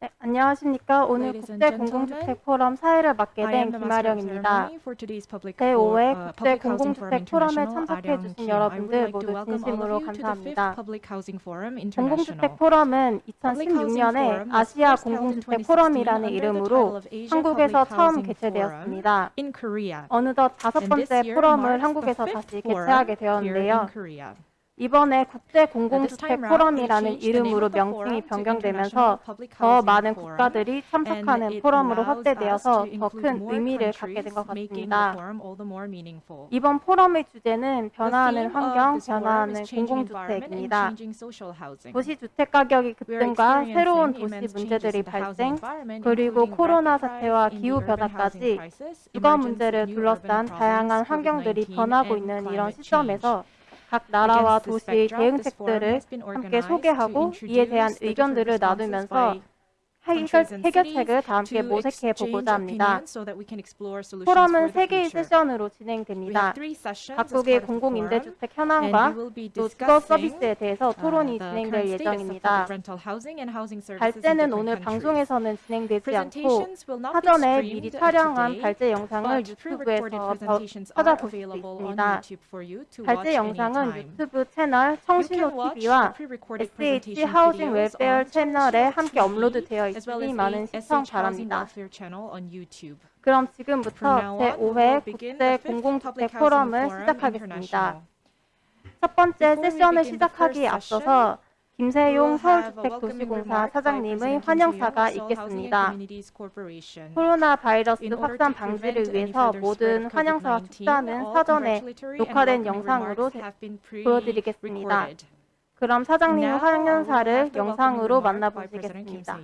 네, 안녕하십니까. 오늘 국제 공공주택 포럼 사회를 맡게 된 김아령입니다. ceremony for today's public 제5회 for, uh, 국제 공공주택 포럼에 참석해 주신 여러분들 모두 진심으로 감사합니다. 공공주택 포럼은 Public Housing 2016년에 Forum was 아시아 공공주택 2016 포럼이라는 이름으로 한국에서 처음 개최되었습니다. 어느덧 다섯 번째 포럼을 한국에서 다시 개최하게 되었는데요. 이번에 국제 공공주택 포럼이라는 이름으로 명칭이 변경되면서 더 많은. 국가들이 참석하는 포럼으로 확대되어서 더 큰 의미를 갖게 된 것 같습니다. 이번 포럼의 주제는 변화하는 환경, 변화하는 공공주택입니다. 도시 주택 가격이 급등과 새로운 도시 문제들이 발생, 그리고 코로나 사태와 rise in 기후 the urban 변화까지 housing crisis, 주거 문제를 둘러싼 다양한 환경들이 COVID-19 변하고 있는 이런. 시점에서 각 나라와 도시의 대응책들을 함께 소개하고 이에 대한 의견들을 나누면서 해결, 해결책을 다 함께 모색해 보고자 합니다. 포럼은 for the 세 개의 future. 세션으로 We 진행됩니다. 각국의 공공임대주택 현황과 또 주거 서비스에 대해서 uh, 토론이 진행될 예정입니다. 발제는 오늘. 방송에서는 진행되지 않고 사전에 미리 촬영한 발제 영상을 유튜브에서 찾아볼 수 있습니다. 발제 영상은. 유튜브 채널 청신호 TV와 SH 하우징 웰페어 채널에 함께 업로드되어 있으니 as 많은 시청 바랍니다. 그럼 지금부터 now on, we will 제5회 begin 국제 공공주택 포럼을 시작하겠습니다. 첫 번째 세션을 begin the 시작하기 first 앞서서 김세용 서울주택도시공사 사장님의 환영사가 있겠습니다. 코로나 바이러스 확산 방지를 위해서 모든 환영사와 COVID-19, 축사는 사전에 녹화된 영상으로 보여드리겠습니다. 그럼 사장님의 환영사를 영상으로 만나보시겠습니다.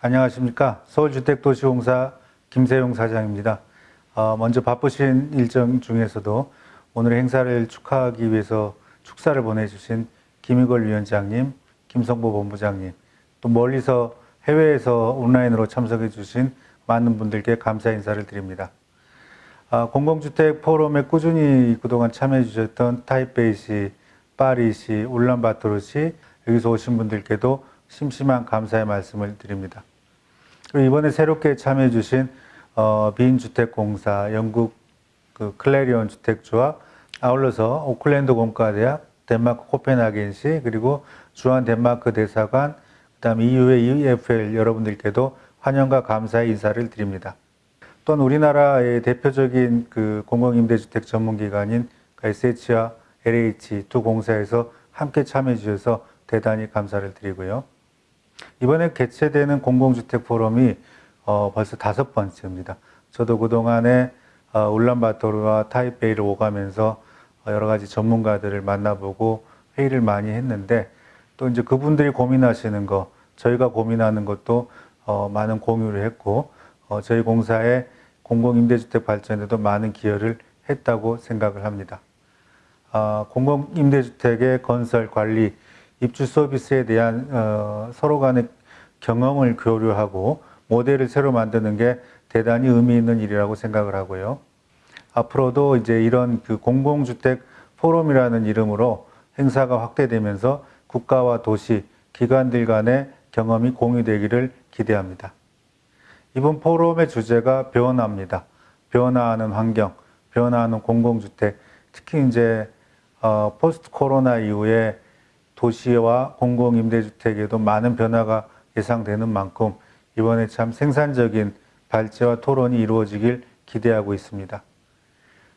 안녕하십니까. 서울주택도시공사 김세용 사장입니다. 어, 먼저 바쁘신 일정 중에서도 오늘 행사를 축하하기 위해서 축사를 보내주신 김희걸 위원장님, 김성보 본부장님, 또 멀리서 해외에서 온라인으로 참석해 주신 많은 분들께 감사 인사를 드립니다. 아, 공공주택 포럼에 꾸준히 그동안 참여해 주셨던 타이베이시, 파리시, 울란바토르시 여기서 오신 분들께도 심심한 감사의 말씀을 드립니다. 이번에 새롭게 참여해 주신 어, 빈주택공사, 영국 그 클레리온 주택주와 아울러서 오클랜드 공과대학, 덴마크 코펜하겐시 그리고 주한 덴마크 대사관, 그다음 EU의 EFL 여러분들께도 환영과 감사의 인사를 드립니다. 또한 우리나라의 대표적인 그 공공임대주택 전문기관인 SH와 LH 두 공사에서 함께 참여해 주셔서 대단히 감사를 드리고요. 이번에 개최되는 공공주택 포럼이 어, 벌써 다섯 번째입니다. 저도 그동안에 어, 울란바토르와 타이베이를 오가면서 어, 여러 가지 전문가들을 만나보고 회의를 많이 했는데 또 이제 그분들이 고민하시는 거, 저희가 고민하는 것도 어, 많은 공유를 했고 어, 저희 공사의 공공임대주택 발전에도 많은 기여를 했다고 생각을 합니다. 아, 공공임대주택의 건설, 관리, 입주 서비스에 대한 어, 서로 간의 경험을 교류하고 모델을 새로 만드는 게 대단히 의미 있는 일이라고 생각을 하고요. 앞으로도 이제 이런 그 공공주택 포럼이라는 이름으로 행사가 확대되면서 국가와 도시, 기관들 간의 경험이 공유되기를 기대합니다. 이번 포럼의 주제가 변화입니다. 변화하는 환경, 변화하는 공공주택, 특히 이제 어, 포스트 코로나 이후에 도시와 공공임대주택에도 많은 변화가 예상되는 만큼 이번에 참 생산적인 발제와 토론이 이루어지길 기대하고 있습니다.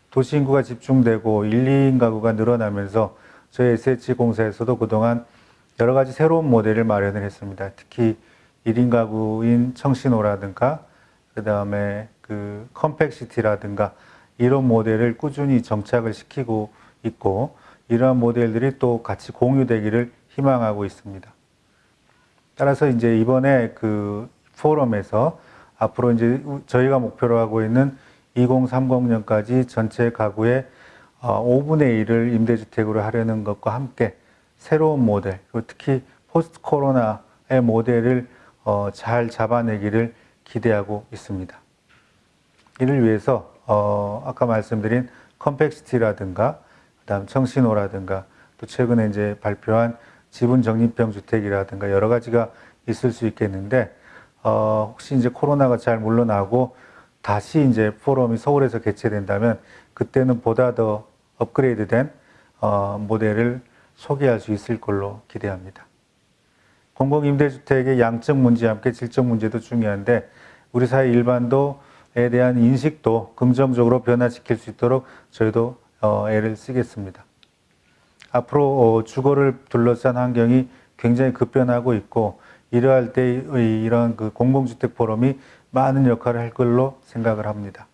도시 인구가 집중되고 1, 2인 가구가 늘어나면서 저희 SH 공사에서도 그동안 여러 가지 새로운 모델을 마련을 했습니다. 특히 1인 가구인 청신호라든가 그 다음에 그 컴팩시티라든가 이런 모델을 꾸준히 정착을 시키고 있고 이러한 모델들이 또 같이 공유되기를 희망하고 있습니다. 따라서 이제 이번에 그 포럼에서 앞으로 이제 저희가 목표로 하고 있는 2030년까지 전체 가구의 5분의 1을 임대주택으로 하려는 것과 함께 새로운 모델, 특히 포스트 코로나의 모델을 어, 잘 잡아내기를 기대하고 있습니다. 이를 위해서 어, 아까 말씀드린 컴팩시티라든가 그다음 청신호라든가 또 최근에 이제 발표한 지분 적립형 주택이라든가 여러 가지가 있을 수 있겠는데 어, 혹시 이제 코로나가 잘 물러나고 다시 이제 포럼이 서울에서 개최된다면 그때는 보다 더 업그레이드된 어, 모델을 소개할 수 있을 걸로 기대합니다. 공공임대주택의 양적 문제와 함께 질적 문제도 중요한데 우리 사회 일반도에 대한 인식도 긍정적으로 변화시킬 수 있도록 저희도 어, 애를 쓰겠습니다. 앞으로 어, 주거를 둘러싼 환경이 굉장히 급변하고 있고 이러할 때의 이런 그 공공주택 포럼이 많은 역할을 할 걸로 생각을 합니다.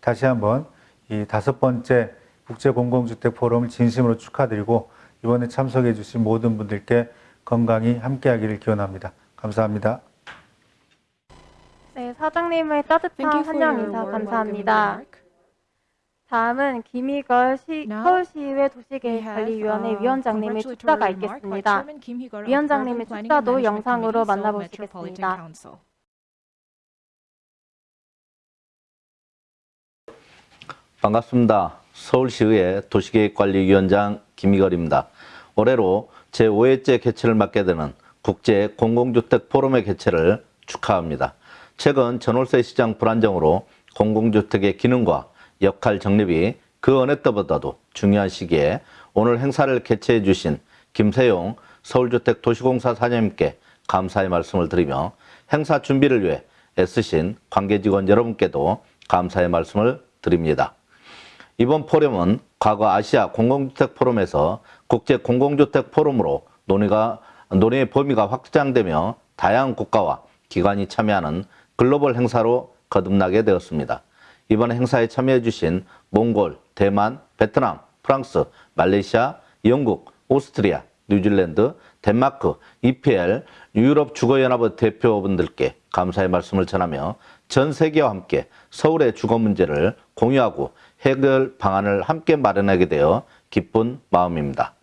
다시 한번 이 다섯 번째 국제 공공주택 포럼을 진심으로 축하드리고 이번에 참석해 주신 모든 분들께 건강히 함께하기를 기원합니다. 감사합니다. 네, 사장님의 따뜻한 환영 인사 감사합니다. 다음은 김희걸 시, 서울시의회 도시계획관리위원회 uh, 위원장님의 축사가 있겠습니다. 위원장님의 축사도 영상으로 만나보시겠습니다. 반갑습니다. 서울시의회 도시계획관리위원장 김희걸입니다. 올해로 제5회째 개최를 맡게 되는 국제 공공주택 포럼의 개최를 축하합니다. 최근 전월세 시장 불안정으로 공공주택의 기능과 역할 정립이 그 어느 때보다도 중요한 시기에 오늘 행사를 개최해 주신 김세용 서울주택도시공사 사장님께 감사의 말씀을 드리며 행사 준비를 위해 애쓰신 관계직원 여러분께도 감사의 말씀을 드립니다. 이번 포럼은 과거 아시아 공공주택 포럼에서 국제 공공주택 포럼으로 논의가 논의의 범위가 확장되며 다양한 국가와 기관이 참여하는 글로벌 행사로 거듭나게 되었습니다. 이번 행사에 참여해 주신 몽골, 대만, 베트남, 프랑스, 말레이시아, 영국, 오스트리아, 뉴질랜드, 덴마크, EPL, 유럽 주거연합의 대표분들께 감사의 말씀을 전하며 전 세계와 함께 서울의 주거 문제를 공유하고 해결 방안을 함께 마련하게 되어 기쁜 마음입니다.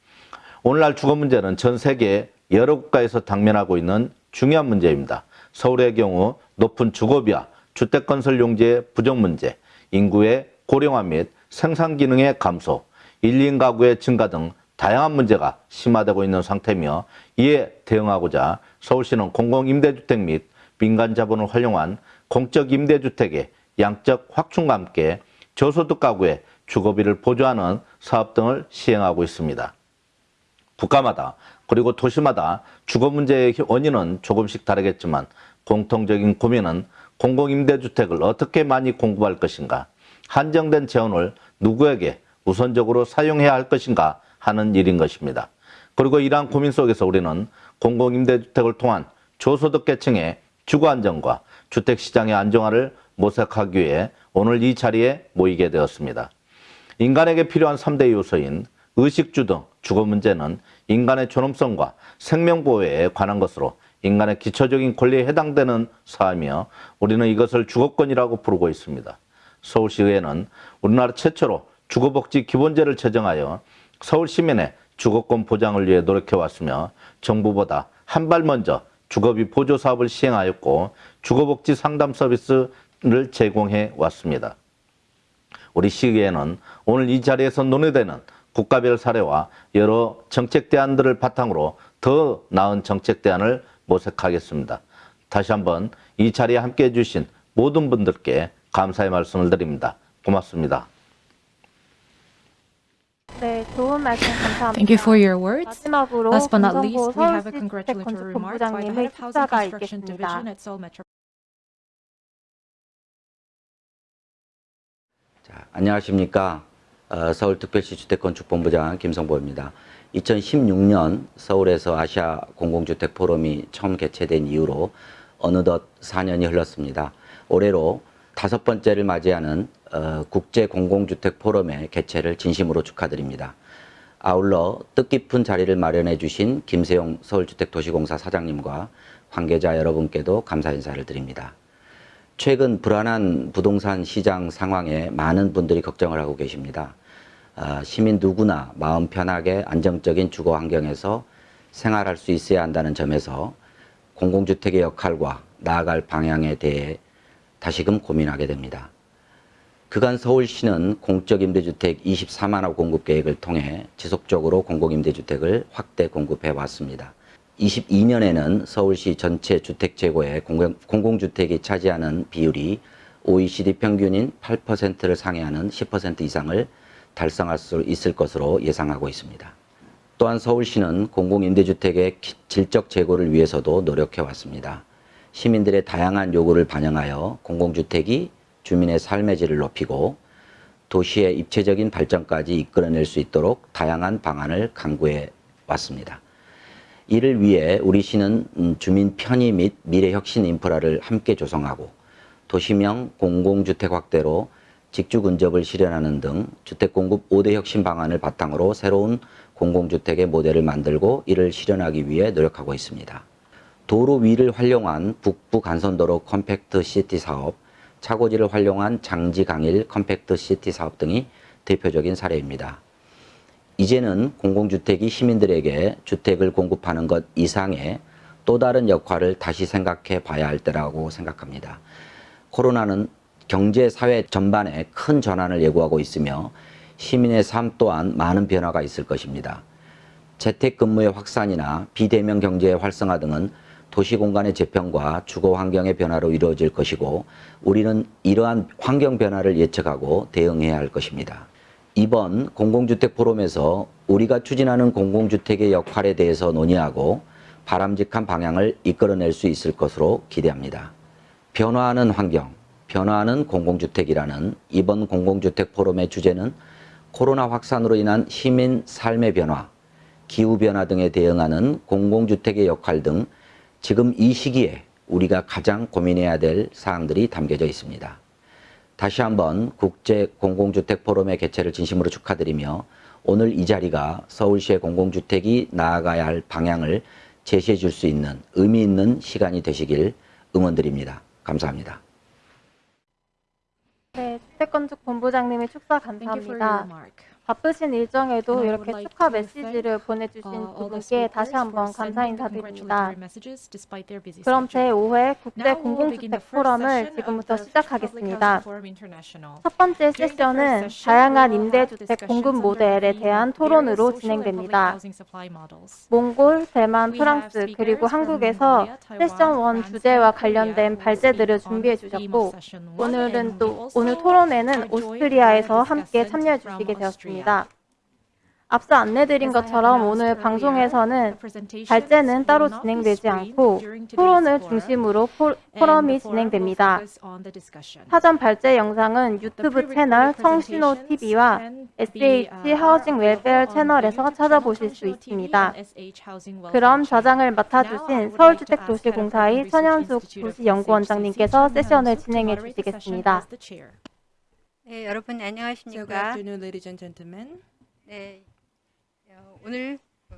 오늘날 주거 문제는 전 세계 여러 국가에서 당면하고 있는 중요한 문제입니다. 서울의 경우 높은 주거비와 주택건설 용지의 부족 문제, 인구의 고령화 및 생산 기능의 감소, 1인 가구의 증가 등 다양한 문제가 심화되고 있는 상태며 이에 대응하고자 서울시는 공공임대주택 및 민간 자본을 활용한 공적 임대주택의 양적 확충과 함께 저소득 가구의 주거비를 보조하는 사업 등을 시행하고 있습니다. 국가마다 그리고 도시마다 주거 문제의 원인은 조금씩 다르겠지만 공통적인 고민은 공공임대주택을 어떻게 많이 공급할 것인가, 한정된 재원을 누구에게 우선적으로 사용해야 할 것인가 하는 일인 것입니다. 그리고 이러한 고민 속에서 우리는 공공임대주택을 통한 저소득 계층의 주거 안정과 주택시장의 안정화를 모색하기 위해 오늘 이 자리에 모이게 되었습니다. 인간에게 필요한 3대 요소인 의식주 등 주거 문제는 인간의 존엄성과 생명보호에 관한 것으로 인간의 기초적인 권리에 해당되는 사항이며 우리는 이것을 주거권이라고 부르고 있습니다. 서울시의회는 우리나라 최초로 주거복지 기본제를 제정하여 서울 시민의 주거권 보장을 위해 노력해왔으며 정부보다 한 발 먼저 주거비 보조 사업을 시행하였고 주거복지 상담 서비스를 제공해 왔습니다. 우리 시의회는 오늘 이 자리에서 논의되는 국가별 사례와 여러 정책 대안들을 바탕으로 더 나은 정책 대안을 모색하겠습니다. 다시 한번 이 자리에 함께해 주신 모든 분들께 감사의 말씀을 드립니다. 고맙습니다. 네, 좋은 말씀 감사합니다. Thank you for your words. 마지막으로 Last but not least, we have a congratulatory remark by the head of Housing Construction. Division at Seoul Metro. 자, 안녕하십니까. 어, 서울특별시 주택건축본부장 김성보입니다. 2016년 서울에서 아시아 공공주택 포럼이 처음 개최된 이후로 어느덧 4년이 흘렀습니다. 올해로 다섯 번째를 맞이하는 어, 국제 공공주택 포럼의 개최를 진심으로 축하드립니다. 아울러 뜻깊은 자리를 마련해 주신 김세용 서울주택도시공사 사장님과 관계자 여러분께도 감사 인사를 드립니다. 최근 불안한 부동산 시장 상황에 많은 분들이 걱정을 하고 계십니다. 아, 시민 누구나 마음 편하게 안정적인 주거 환경에서 생활할 수 있어야 한다는 점에서 공공주택의 역할과 나아갈 방향에 대해 다시금 고민하게 됩니다. 그간 서울시는 공적 임대주택 24만 호 공급 계획을 통해 지속적으로 공공임대주택을 확대 공급해 왔습니다. 22년에는 서울시 전체 주택 재고의 공공- 공공 주택이 차지하는 비율이 OECD 평균인 8%를 상회하는 10% 이상을 달성할 수 있을 것으로 예상하고 있습니다. 또한 서울시는 공공임대주택의 기- 질적 재고를 위해서도 노력해 왔습니다. 시민들의 다양한 요구를 반영하여 공공주택이 주민의 삶의 질을 높이고 도시의 입체적인 발전까지 이끌어낼 수 있도록 다양한 방안을 강구해 왔습니다. 이를 위해 우리 시는 음, 주민 편의 및 미래 혁신 인프라를 함께 조성하고 도심형 공공주택 확대로 직주 근접을 실현하는 등 주택 공급 5대 혁신 방안을 바탕으로 새로운 공공주택의 모델을 만들고 이를 실현하기 위해 노력하고 있습니다. 도로 위를 활용한 북부 간선도로 컴팩트 시티 사업, 차고지를 활용한 장지 강일 컴팩트 시티 사업 등이 대표적인 사례입니다. 이제는 공공주택이 시민들에게 주택을 공급하는 것 이상의 또 다른 역할을 다시 생각해 봐야 할 때라고 생각합니다. 코로나는 경제, 사회 전반에 큰 전환을 예고하고 있으며 시민의 삶 또한 많은 변화가 있을 것입니다. 재택근무의 확산이나 비대면 경제의 활성화 등은 도시 공간의 재편과 주거 환경의 변화로 이루어질 것이고 우리는 이러한 환경 변화를 예측하고 대응해야 할 것입니다. 이번 공공주택 포럼에서 우리가 추진하는 공공주택의 역할에 대해서 논의하고 바람직한 방향을 이끌어낼 수 있을 것으로 기대합니다. 변화하는 환경, 변화하는 공공주택이라는 이번 공공주택 포럼의 주제는 코로나 확산으로 인한 시민 삶의 변화, 기후변화 등에 대응하는 공공주택의 역할 등 지금 이 시기에 우리가 가장 고민해야 될 사항들이 담겨져 있습니다. 다시 한번 국제 공공주택 포럼의 개최를 진심으로 축하드리며 오늘 이 자리가 서울시의 공공주택이 나아가야 할 방향을 제시해 줄 수 있는 의미 있는 시간이 되시길 응원드립니다. 감사합니다. 네, 주택건축 본부장님의 축사 감사합니다. 바쁘신 일정에도 이렇게 축하 메시지를 보내주신 Uh, 두 분께 다시 한번 감사 인사드립니다. 그럼 schedule. 제5회 국제 공공주택 포럼을 지금부터 시작하겠습니다. 첫 번째 세션은 다양한 임대주택 공급 모델에 대한 토론으로 진행됩니다. 몽골, 대만, 프랑스, 그리고 한국에서 세션 1 France, 주제와 관련된 발제들을 준비해 주셨고 오늘은 또 오늘 토론에는 오스트리아에서 함께 참여해 주시게. 되었습니다. 앞서 안내드린 것처럼 오늘 방송에서는 발제는 따로 진행되지 않고 토론을 중심으로 포, 포럼이 진행됩니다. 사전 발제 영상은 유튜브 채널 청신호 presentations TV와 can be, SH uh, 하우징 웰페어 채널에서 찾아보실 수 있습니다. 그럼 I 맡아주신 서울주택도시공사의 천현숙 도시연구원장님께서 세션을 진행해 주시겠습니다. 네, 여러분 So good 안녕하십니까? afternoon, ladies and gentlemen. 네, 어, 오늘 어,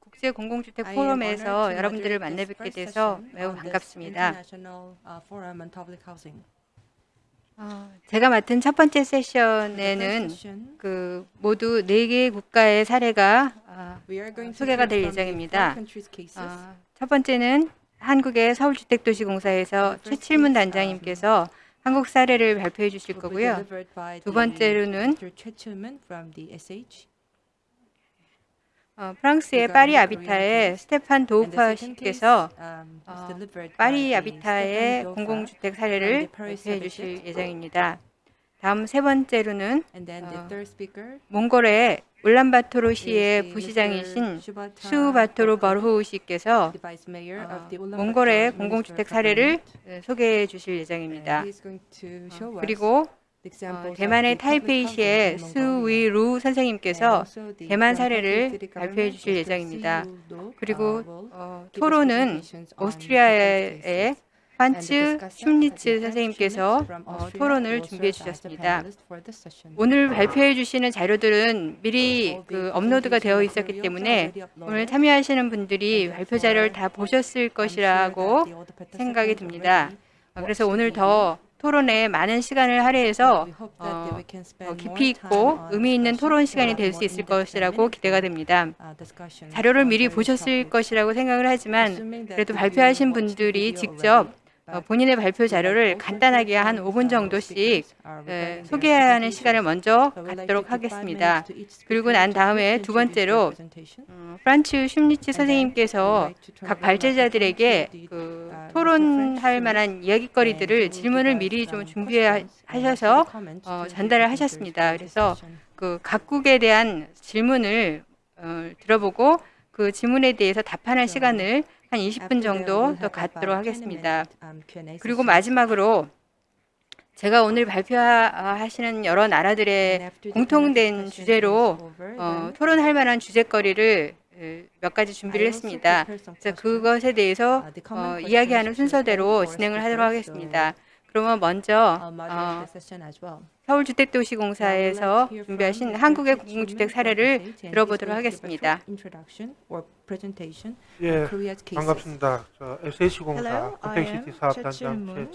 국제 공공주택 포럼에서 여러분들을 만나 뵙게 돼서 매우 반갑습니다. Uh. 어, 제가 맡은 첫 번째 세션에는 그 모두 네 개의 국가의 사례가 어, 소개가 될 예정입니다. 어, 첫 번째는 한국의 서울주택도시공사에서 최칠문 단장님께서 한국 사례를 발표해 주실 거고요. 두 번째로는. 어, 프랑스의 파리 아비타의 스테판 도우파 씨께서 um, 어, 파리 아비타의 공공주택 사례를 발표해 주실. 예정입니다. 다음 세 번째로는 어, 몽골의 울란바토르 시의 is the 부시장이신 수바토르 버르호우 씨께서 어, 몽골의 공공주택 사례를. 어, 소개해 주실 예정입니다. 어, 그리고 어, 대만의 타이페이시의 And 선생님께서 대만 사례를 발표해 주실. 예정입니다. 그리고 uh, 어, 토론은 오스트리아의. 판츠 슈미츠 선생님께서 어, 토론을 준비해 주셨습니다. 오늘 발표해 주시는 자료들은 미리 그 업로드가 되어 있었기 때문에 오늘 참여하시는 분들이 발표 자료를 다 보셨을 것이라고 생각이 듭니다. 어, 그래서 오늘 더 토론에 많은 시간을 할애해서 어, 어, 깊이 있고 의미 있는 토론 시간이 될 수 있을 것이라고 기대가 됩니다. 자료를 미리 보셨을 것이라고 생각을 하지만 그래도 발표하신 분들이 직접 어, 본인의 발표 자료를 간단하게 한 5분 정도씩 에, 소개하는 시간을 먼저 갖도록 하겠습니다. 그리고 난 다음에 두 번째로 어, 프란츠 슈니치 선생님께서 각 발제자들에게 그 토론할 만한 이야기거리들을 질문을 미리 좀 준비하셔서 어, 전달을 하셨습니다. 그래서 그 각국에 대한 질문을 어, 들어보고 그 질문에 대해서 답하는 시간을 한 20분 정도 더 갖도록 하겠습니다. 그리고 마지막으로 제가 오늘 발표하시는 여러 나라들의 공통된 주제로 어, 토론할 만한 주제거리를 에, 몇 가지 준비를 했습니다. 그래서 그것에 대해서 어, 이야기하는 순서대로 진행을 하도록 하겠습니다. 그러면 먼저 어, 서울주택도시공사에서 준비하신 한국의 공공주택 사례를 들어보도록 하겠습니다. 예, Korea's cases. 반갑습니다. 저 SH공사 I am compact city 사업단장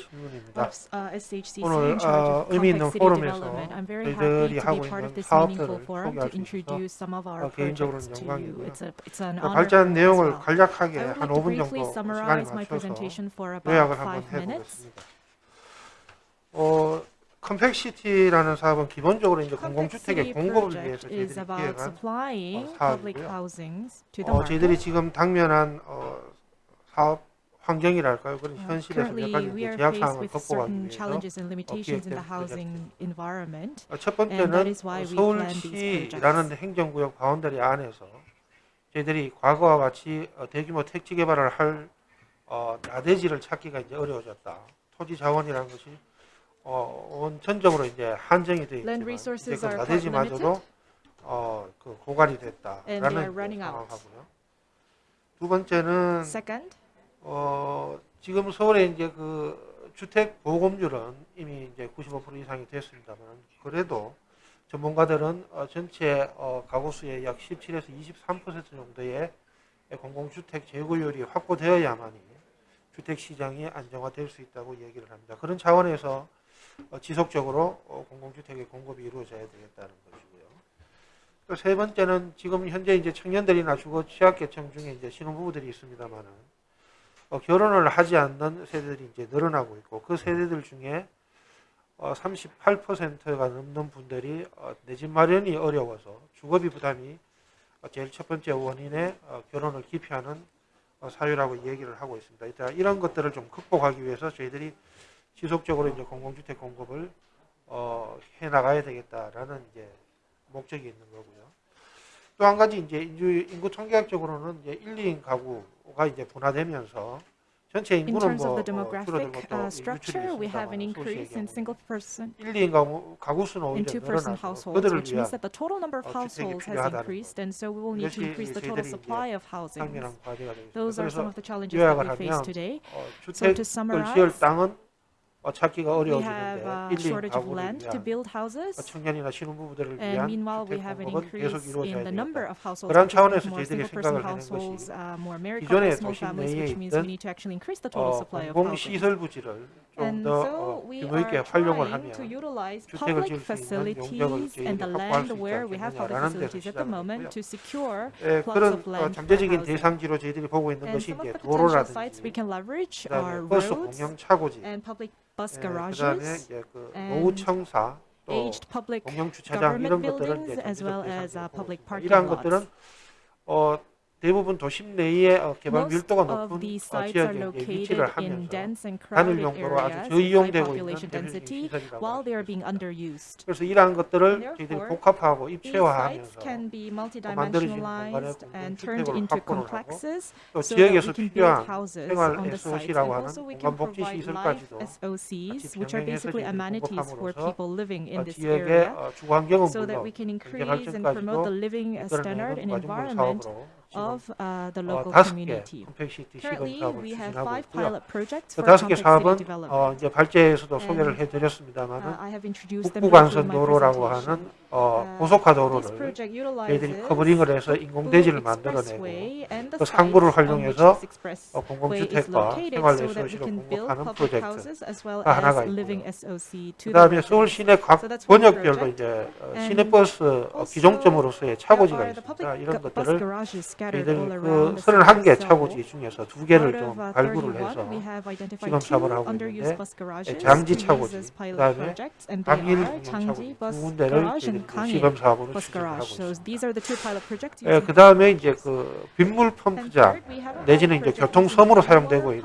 uh, SHCC 오늘, 어, 의미 있는 포럼에서 저희들이 happy to 하고 be part of 있는 사업들을 forum 소개할 to 수 있어서 introduce some of our 어, 개인적으로는 projects to you. 영광이고요. 그 발전 내용을. 간략하게 한 like to 5분 briefly 정도 시간이 summarize my 맞춰서 presentation for about 요약을 한번 five minutes. 해보겠습니다. 어, 컴팩시티라는 사업은 기본적으로 이제 공공주택의 공급을 위해서 저희들이 기획한 어, 사업이고요. 어, 저희들이. 지금 당면한 어, 사업 환경이랄까요? 그런 Uh, 현실에서 몇 가지 제약 사항을 극복하기 위해서. 어, 첫 번째는 어, 서울시라는. 행정구역 boundary 안에서 저희들이 과거와 같이 어, 대규모 택지 개발을 할 어, 나대지를 찾기가 이제 어려워졌다. 토지 자원이라는 것이 어, 원천적으로 이제 한정이 되어 있지만 이제 그 나대지마저도 어, 그 고갈이 됐다라는 그. 상황하고요. 두 번째는 Second, 어, 지금 서울에 이제 그 주택 보급률은 이미 이제 95% 이상이 됐습니다만 그래도 전문가들은 어, 전체 어, 가구 수의 약 17에서 23% 정도의 공공주택 재고율이 확보되어야만이 주택 시장이 안정화될 수 있다고 얘기를 합니다. 그런 차원에서 어, 지속적으로 어, 공공주택의 공급이 이루어져야 되겠다는 것이고요. 또 세 번째는 지금 현재 이제 청년들이나 주거 취약계층 중에 이제 신혼부부들이 있습니다만은 어, 결혼을 하지 않는 세대들이 이제 늘어나고 있고 그 세대들 중에 어, 38%가 넘는 분들이 어, 내집 마련이 어려워서 주거비 부담이 어, 제일 첫 번째 원인의 어, 결혼을 기피하는 어, 사유라고 얘기를 하고 있습니다. 이런 것들을 좀 극복하기 위해서 저희들이 지속적으로 이제 공공주택 공급을 어, 해 나가야 되겠다라는 이제 목적이 있는 거고요. 또 한 가지 이제 인구, 통계학적으로는 이제 1, 2인 가구가 이제 분화되면서 전체 인구는 뭐 어, 줄어들고 또 uh, 유출이 있습니다만 increase in 소수의 single person 1, 2인 가구, 가구 수는 오히려 늘어나서 그들을 위한 어, 주택이 필요하다는 so to 이것이 이제 저희들이 housing. 상면한 과제가 되겠습니다. 그래서 요약을 하면. 어, 주택을 지을 땅은 어, 찾기가 we 어려워지는데 have a 1, 2인 shortage of 가구를 land to 위한 build 어, houses, 청년이나 신혼부부들을 and 위한 meanwhile we 주택 have an 공급은 계속 increase 이루어져야 in the number 되겠다. of households, 그런 차원에서 저희들이 생각을 하는 것이 uh, 기존의 도심 내에 있던 we need to actually increase the total 어, supply of 공공 housing. 시설 부지를 좀 And 더 so 어, we 규모 있게 are 활용을 utilize 주택을 public 지을 수 있는 용적을 facilities and the 저희들이 확보할 land 수 있지 where we have public 않겠느냐라는 데서 facilities at the 시작을 moment 했고요. to secure 예, plots 그런 of 어, land for 잠재적인. 대상지로 저희들이 보고 있는 And 것이 이제 도로라든지 can leverage 그다음에 are 버스 공영 차고지, and public bus 예, 그다음에 garages, 이제 그 and 노후청사 또 aged public 공영 주차장 이런 government 것들은 buildings 이제 as well 잠재적 as uh, 대상지로 보고 public 있습니다. parking 이러한 lots. 것들은 어, 대부분 도심 내에 어, 개발 Most 밀도가 of 높은 these 어, sites are 지역에 이제 located 위치를 in 하면서 dense and 단일 crowded 용도로 아주 areas with high 저이용되고 있는 population 대표적인 density 시설이라고 while 할 they are 수 being 있습니다. underused. 그래서 이러한 것들을 저희들이 Therefore, 복합하고 These sites 입체화하면서 can be 만들어지는 multidimensionalized 공간에 and 공동 turned 주택으로 into 확보를 하고 complexes 또 so that we 지역에서 can build 필요한 houses 생활 on the sites and SOC라고 하는 also we can 공간 복지 provide life 시설까지도 SOCs 같이 which are 병행해서 basically 저희들이 amenities for 공급함으로써 people living in 어, this 지역의 area 어, 주거 환경은 so that 물론 we can 경제 increase and promote the 발전까지도 living uh, standard and 이끌어내는 과정물 environment 사업으로 지금 of uh, the 어, local 다섯 개 community. Currently, 사업을 we have 추진하고 five 있고요. pilot projects 그 for 다섯 개 사업은 development. 어, 이제 발제에서도 And, 소개를 Uh, 해드렸습니다만은 I have introduced them 북부 briefly in 간선 my 도로라고. 하는 어, 고속화 도로를 저희들이 covering을 해서 인공대지를 만들어내고 그 상부를 활용해서 어, 공공주택과 생활SOC를 공급하는 프로젝트가 하나가 있고요. 그 다음에 서울 시내 각 권역별로 이제 어, 시내버스 어, 기종점으로서의 차고지가 있습니다. 이런 것들을 저희들이 그 31개 차고지 중에서 두 개를 좀 발굴을 해서 지금 사업을 하고 있는데 예, 장지 차고지, 그 다음에 당일 공영 차고지. 두 군데를 저희들이 그 시범 사업으로 추진을 하고 있습니다. 예, 그 다음에 이제 그 빗물 펌프장 내지는 이제 교통섬으로 사용되고 있는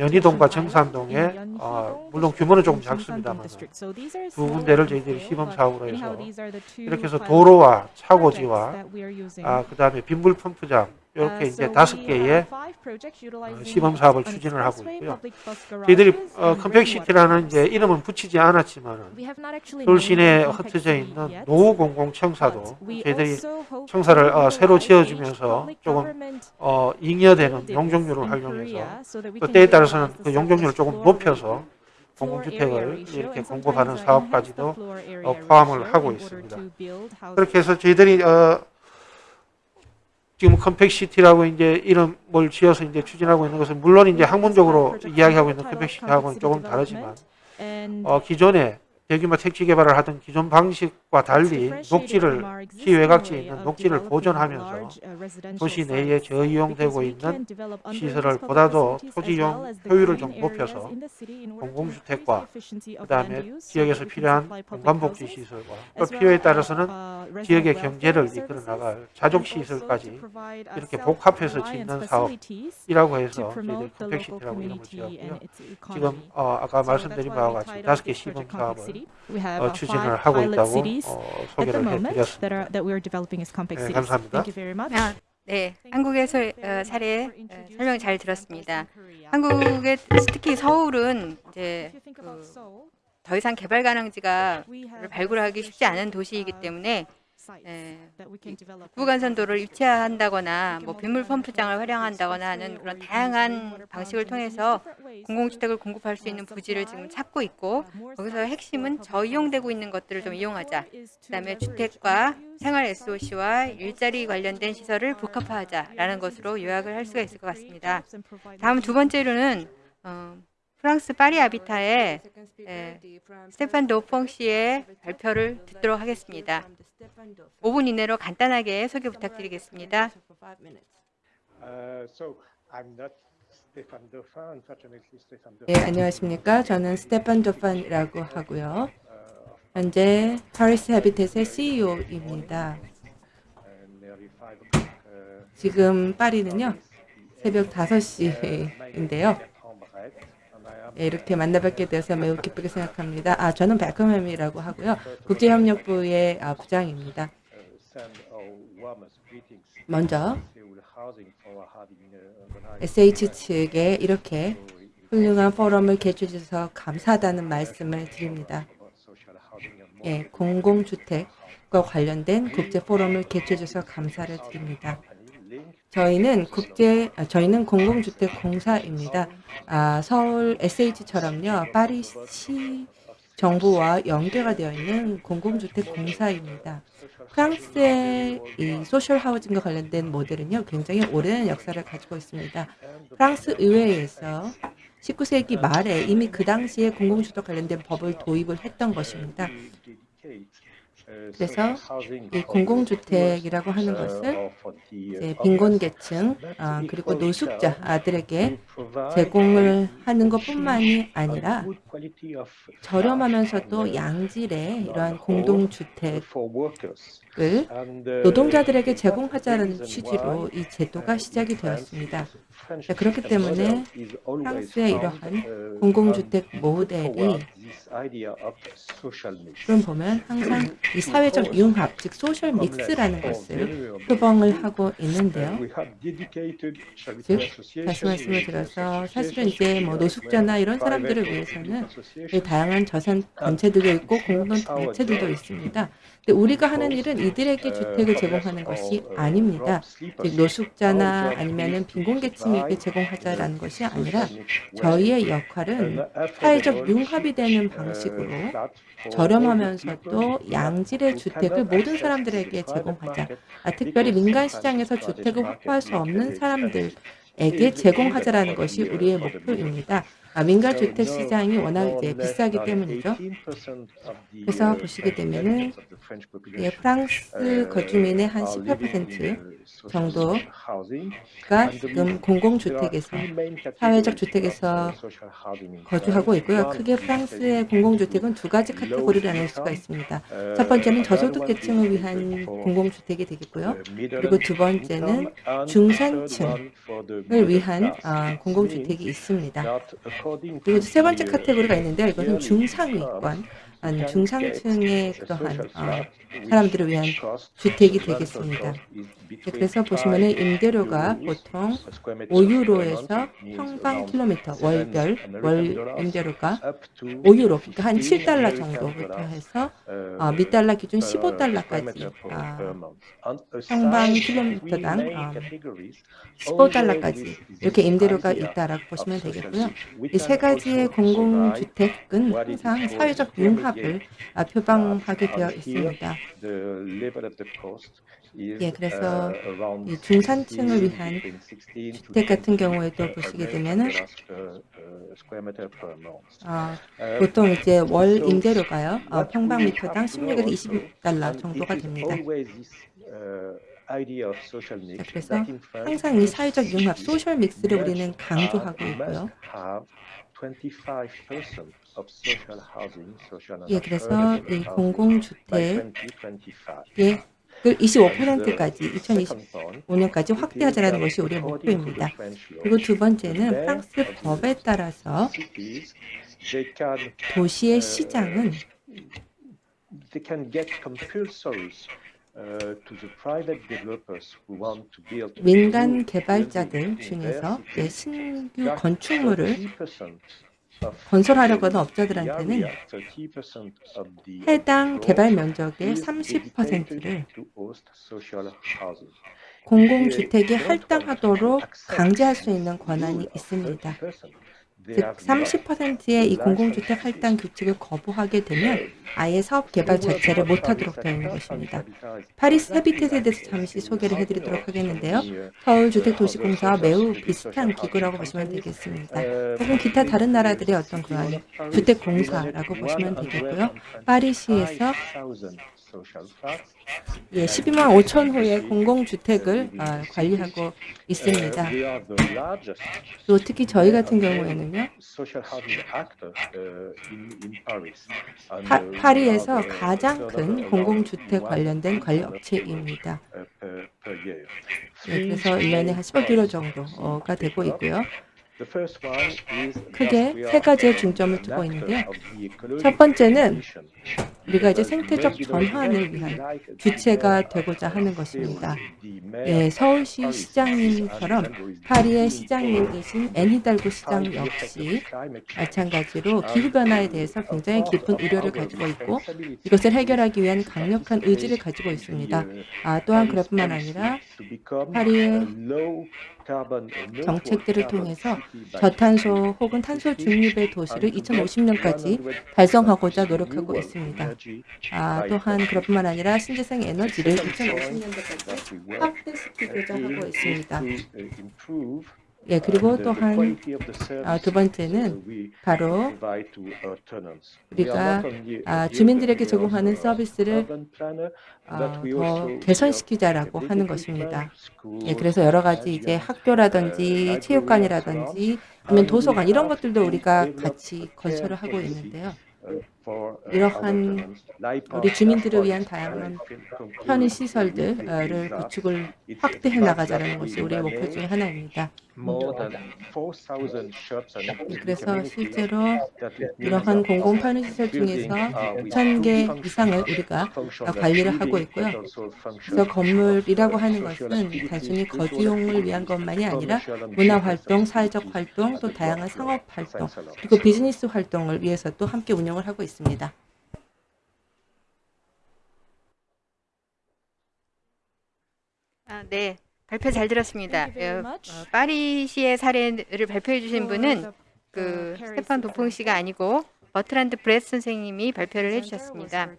연희동과 정산동에 어, 물론 규모는 조금 작습니다만 두 군데를 저희들이 시범 사업으로 해서 이렇게 해서 도로와 차고지와 아, 그 다음에 빗물 펌프장 이렇게 이제 다섯 개의 어, 시범 사업을 추진을 하고 있고요. 저희들이 어, compact city라는 이제 이름은 붙이지 않았지만 서울 시내에 흩어져 있는 노후 공공 청사도 저희들이 청사를 어, 새로 지어주면서 조금 어, 잉여되는 용적률을 활용해서 또 때에 따라서는 그 용적률을 조금 높여서 공공주택을 이렇게 공급하는 사업까지도 어, 포함을 하고 있습니다. 그렇게 해서 저희들이 어, 지금 compact city라고 이제 이름을 지어서 이제 추진하고 있는 것은 물론 이제 학문적으로 이야기하고 있는 compact city하고는 조금 다르지만 어, 기존에 대규모 택지 개발을 하던 기존 방식과 달리 녹지를 시 외곽지에 있는 녹지를 보존하면서 도시 내에 저이용되고 있는 시설을 보다도 토지용 효율을 좀 높여서 공공주택과 그 다음에 지역에서 필요한 공간복지 시설과 또 필요에 따라서는 지역의 경제를 이끌어 나갈 자족 시설까지 이렇게 복합해서 짓는 사업이라고 해서 저희들 컴팩시티라고 이름을 지었고요. 지금 어, 아까 말씀드린 바와 같이 다섯 개 시범 사업을 어, 추진을 하고 있다고 어, 소개를 해드렸습니다. 네, 감사합니다. 아, 네, 한국에서 어, 사례 어, 설명 잘 들었습니다. 한국의 특히 서울은 이제 그 더 이상 개발 가능지가 발굴하기 쉽지 않은 도시이기 때문에 예, 북부간선도를 입체한다거나 뭐 빗물 펌프장을 활용한다거나 하는 그런 다양한 방식을 통해서 공공주택을 공급할 수 있는 부지를 지금 찾고 있고 거기서 핵심은 저이용되고 있는 것들을 좀 이용하자. 그다음에 주택과 생활 SOC와 일자리 관련된 시설을 복합화하자라는 것으로 요약을 할 수가 있을 것 같습니다. 다음 두 번째로는 어, 프랑스 파리 아비타의 예, 스테판 도퐁 씨의 발표를 듣도록 하겠습니다. 5분 이내로 간단하게 소개 부탁드리겠습니다. Uh, so I'm not Stefan Dauphin. Unfortunately, Stefan 네. 안녕하십니까. 저는 스테판 도판이라고 하고요. 현재 Paris Habitat의 CEO입니다. uh. Uh, 지금 파리는요. 새벽 5시인데요. 네, 이렇게 만나뵙게 되어서 매우 기쁘게 생각합니다. 아, 저는 베컴햄이라고 하고요. 국제협력부의 아, 부장입니다. 먼저 SH 측에 이렇게 훌륭한 포럼을 개최해 주셔서 감사하다는 말씀을 드립니다. 예, 공공주택과 관련된 국제 포럼을 개최해 주셔서 감사를 드립니다. 저희는 국제 아, 저희는 공공주택 공사입니다. 아, 서울 SH처럼요. 파리시 정부와 연계가 되어 있는 공공주택 공사입니다. 프랑스의 이 소셜 하우징과 관련된 모델은요. 굉장히 오랜 역사를 가지고 있습니다. 프랑스 의회에서 19세기 말에 이미 그 당시에 공공주택 관련된 법을 도입을 했던 것입니다. 그래서 이 공공주택이라고 하는 것을 이제 빈곤계층 아, 그리고 노숙자들에게 제공을 하는 것뿐만이 아니라 저렴하면서도 양질의 이러한 공동주택 을 노동자들에게 제공하자는 취지로 이 제도가 시작이 되었습니다. 자, 그렇기 때문에 프랑스의 이러한 공공주택 모델이 그럼 보면 항상 이 사회적 융합, 즉 소셜 믹스라는 것을 표방을 하고 있는데요. 즉 다시 말씀을 드려서 사실은 이제 뭐 노숙자나 이런 사람들을 위해서는 이 다양한 자산 단체들도 있고 공동 단체들도 있습니다. 우리가 하는 일은 이들에게 주택을 제공하는 것이 아닙니다. 즉 노숙자나 아니면은 빈곤계층에게 제공하자라는 것이 아니라 저희의 역할은 사회적 융합이 되는 방 방식으로 저렴하면서도 양질의 주택을 모든 사람들에게 제공하자. 아, 특별히 민간 시장에서 주택을 확보할 수 없는 사람들에게 제공하자라는 것이 우리의 목표입니다. 아, 민간 주택 시장이 워낙 이제 비싸기 때문이죠. 그래서 보시게 되면은 예, 프랑스 거주민의 한 18% 정도가 지금 공공주택에서 사회적 주택에서 거주하고 있고요. 크게 프랑스의 공공주택은 두 가지 카테고리를 나눌 수가 있습니다. 첫 번째는 저소득 계층을 위한 공공주택이 되겠고요. 그리고 두 번째는 중산층을 위한 아, 공공주택이 있습니다. 그리고 세 번째 카테고리가 있는데요. 이것은 중상위권, 아, 중상층의 그러한 어, 사람들을 위한 주택이 되겠습니다. 네, 그래서 보시면은 임대료가 보통 5유로에서 평방 킬로미터 월별 월 임대료가 5유로 그러니까 한 7달러 정도부터 해서 어, 미달러 기준 15달러까지 어, 평방 킬로미터당 어, 15달러까지 이렇게 임대료가 있다라고 보시면 되겠고요. 이 세 가지의 공공주택은 항상 사회적 융합을 아, 표방하게 되어 있습니다. 예, 그래서 이 중산층을 위한 주택 같은 경우에도 보시게 되면은 어, 보통 이제 월 임대료가요? 어, 평방미터당 16에서 20달러 정도가 됩니다. 자, 그래서 항상 이 사회적 융합, 소셜 믹스를 우리는 강조하고 있고요. 예, 그래서 이 공공주택의 그 25%까지 2025년까지 확대하자는 것이 우리의 목표입니다. 그리고 두 번째는 프랑스 법에 따라서 도시의 시장은 민간 개발자들 중에서 예, 신규 건축물을 건설하려고 하는 업자들한테는 해당 개발 면적의 30%를 공공주택에 할당하도록 강제할 수 있는 권한이 있습니다. 즉 30%의 이 공공주택 할당 규칙을 거부하게 되면 아예 사업 개발 자체를 못하도록 되어 있는 것입니다. 파리스 헤비텟에 대해서 잠시 소개를 해드리도록 하겠는데요. 서울주택도시공사와 매우 비슷한 기구라고 보시면 되겠습니다. 혹은 기타 다른 나라들의 어떤 그러한 주택공사라고 보시면 되겠고요. 파리시에서 예, 12만 5천 호의 공공주택을 아, 관리하고 있습니다. 또 특히 저희 같은 경우에는요. 파, 파리에서 가장 큰 공공주택 관련된 관리 업체입니다. 예, 그래서 1년에 한 10억 유로 정도가 되고 있고요. 크게 세 가지의 중점을 두고 있는데요. 첫 번째는 우리가 이제 생태적 전환을 위한 주체가 되고자 하는 것입니다. 예, 서울시 시장님처럼 파리의 시장님이신 앤히달고 시장 역시 마찬가지로 기후변화에 대해서 굉장히 깊은 우려를 가지고 있고 이것을 해결하기 위한 강력한 의지를 가지고 있습니다. 아, 또한 그뿐만 아니라 파리의 정책들을 통해서 저탄소 혹은 탄소 중립의 도시를 2050년까지 달성하고자 노력하고 있습니다. 아, 또한 그뿐만 아니라 신재생 에너지를 2050년대까지 확대시키고자 하고 있습니다. 예, 그리고 또한 아, 두 번째는 바로 우리가 아, 주민들에게 제공하는 서비스를 아, 더 개선시키자라고 하는 것입니다. 예, 그래서 여러 가지 이제 학교라든지 체육관이라든지 아니면 도서관 이런 것들도 우리가 같이 건설을 하고 있는데요. 이러한 우리 주민들을 위한 다양한 편의 시설들을 구축을 확대해 나가자는 것이 우리의 목표 중에 하나입니다. 그래서 실제로 이러한 공공 편의 시설 중에서 5,000개 이상을 우리가 관리를 하고 있고요. 그래서 건물이라고 하는 것은 단순히 거주용을 위한 것만이 아니라 문화활동, 사회적 활동, 또 다양한 상업활동, 그리고 비즈니스 활동을 위해서 또 함께 운영을 하고 있습니다. 아, 네. 발표 잘 들었습니다. 어, 어, 파리시의 사례를 발표해 주신 분은 그 스테판 도퐁 씨가 아니고 버트란드 브레스 선생님이 발표를 해주셨습니다.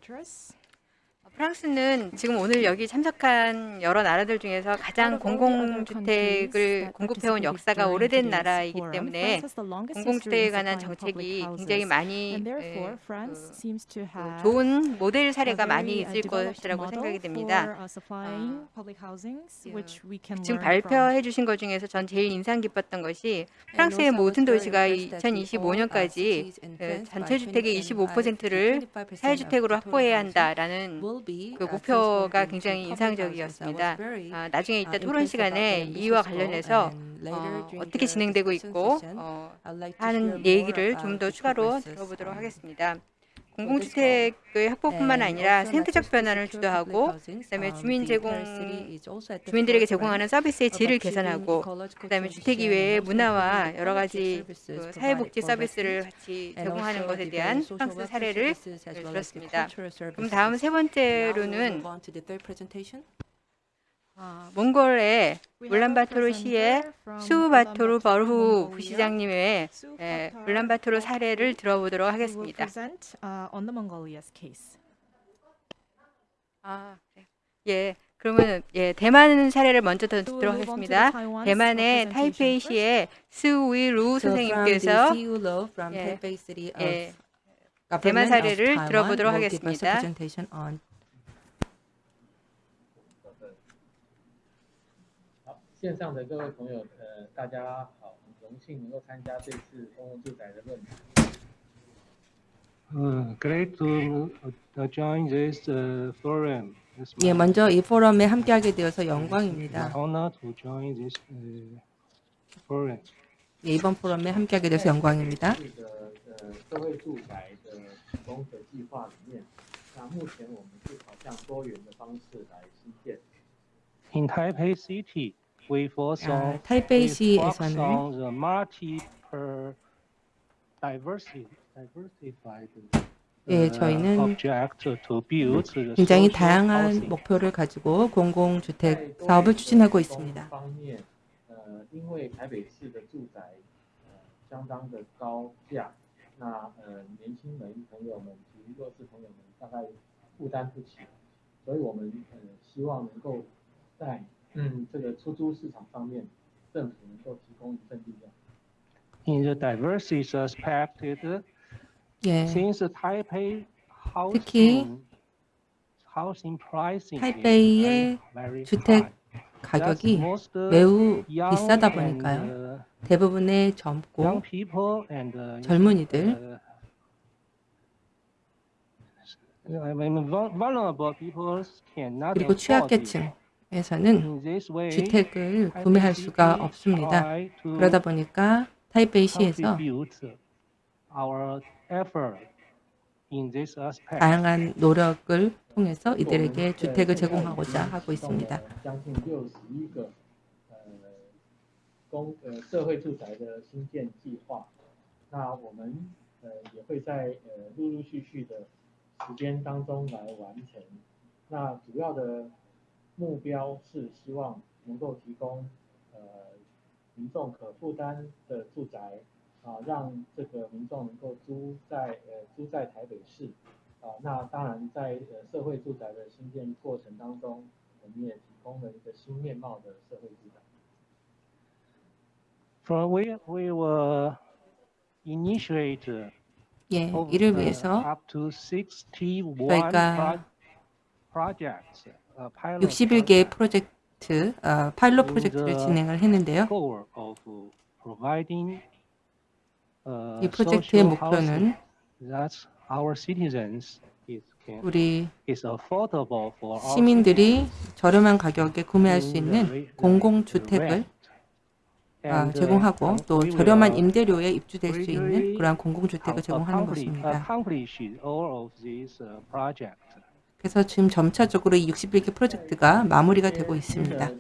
프랑스는 지금 오늘 여기 참석한 여러 나라들 중에서 가장 공공주택을 공급해온 역사가 오래된 나라이기 때문에 공공주택에 관한 정책이 굉장히 많이 에, 그 좋은 모델 사례가 많이 있을 것이라고 생각이 됩니다. 아, 지금 발표해 주신 것 중에서 전 제일 인상 깊었던 것이 프랑스의 모든 도시가 2025년까지 그 전체 주택의 25%를 사회주택으로 확보해야 한다라는 그 목표가 굉장히 인상적이었습니다. 아, 나중에 이따 토론 시간에 이와 관련해서 어, 어떻게 진행되고 있고 어, 하는 얘기를 좀 더 추가로 들어보도록 하겠습니다. 공공주택의 확보뿐만 아니라 생태적 변화를 주도하고 그다음에 주민 제공 주민들에게 제공하는 서비스의 질을 개선하고 그다음에 주택 이외의 문화와 여러 가지 그 사회복지 서비스를 같이 제공하는 것에 대한 프랑스 사례를 들었습니다. 그럼 다음 세 번째로는 어, 몽골의 울란바토르 시의 수바토르 버후 부시장님의 예, 울란바토르 사례를 들어보도록 하겠습니다. 아, 네. 예. 그러면 예, 대만 사례를 먼저 더 듣도록 하겠습니다. 대만의 타이페이시의 스위루 선생님께서 예, 예, 대만 사례를 들어보도록 하겠습니다. 线上的各位朋友，呃，大家好，很荣幸能够参加这次公共住宅的论坛。 Uh, great to uh, join this uh, forum. It's 예, my 먼저 이 포럼에 함께하게 되어서 영광입니다. honor to join this uh, forum. 예, 이번 포럼에 함께하게 돼서 영광입니다. 这个呃社会住宅的提供的计划里面，那目前我们是朝向多元的方式来兴建。 In Taipei City, we focus 아, diversified 예, uh, 저희는 굉장히 다양한. 목표를 가지고 공공주택 사업을 추진하고 있습니다. 方面，呃，因为台北市的住宅呃相当的高价，那呃年轻人朋友们及弱势朋友们大概负担不起，所以我们呃希望能够在嗯这个出租市场方面，政府能够提供一份力量。 In the diversity aspect, 예, since Taipei 특히 housing, housing pricing is 타이베이의 very, very 주택 high. 가격이 That's most, uh, 매우 young 비싸다 and, 보니까요. uh, 대부분의 young 젊고 people and uh, 젊은이들 uh, I mean, vul- vulnerable people cannot 그리고 afford it. 취약계층 에서는 In this way, 주택을 구매할 수가 없습니다. try to 그러다 보니까 타이베이시에서 contribute our effort in this aspect. 다양한 노력을 통해서 이들에게 주택을 제공하고자 하고 있습니다. 目标是希望能够提供呃民众可负担的住宅啊，让这个民众能够租在呃租在台北市啊。那当然在呃社会住宅的新建过程当中，我们也提供了一个新面貌的社会住宅。 For we we will initiate 예, of, 이를 uh, 위해서 up to 61 저희가 Pro- projects, uh, pilot 61개의 프로젝트, 어, 파일럿 프로젝트를 진행을 했는데요. uh, 이 프로젝트의 목표는 우리 시민들이 저렴한 가격에 구매할 수 있는 공공주택을. 아, uh, 제공하고 또 저렴한 임대료에 입주될 수 있는 그러한 공공주택을 제공하는 것입니다. Uh. 그래서 지금 점차적으로 이 61개 프로젝트가 마무리가 되고 있습니다.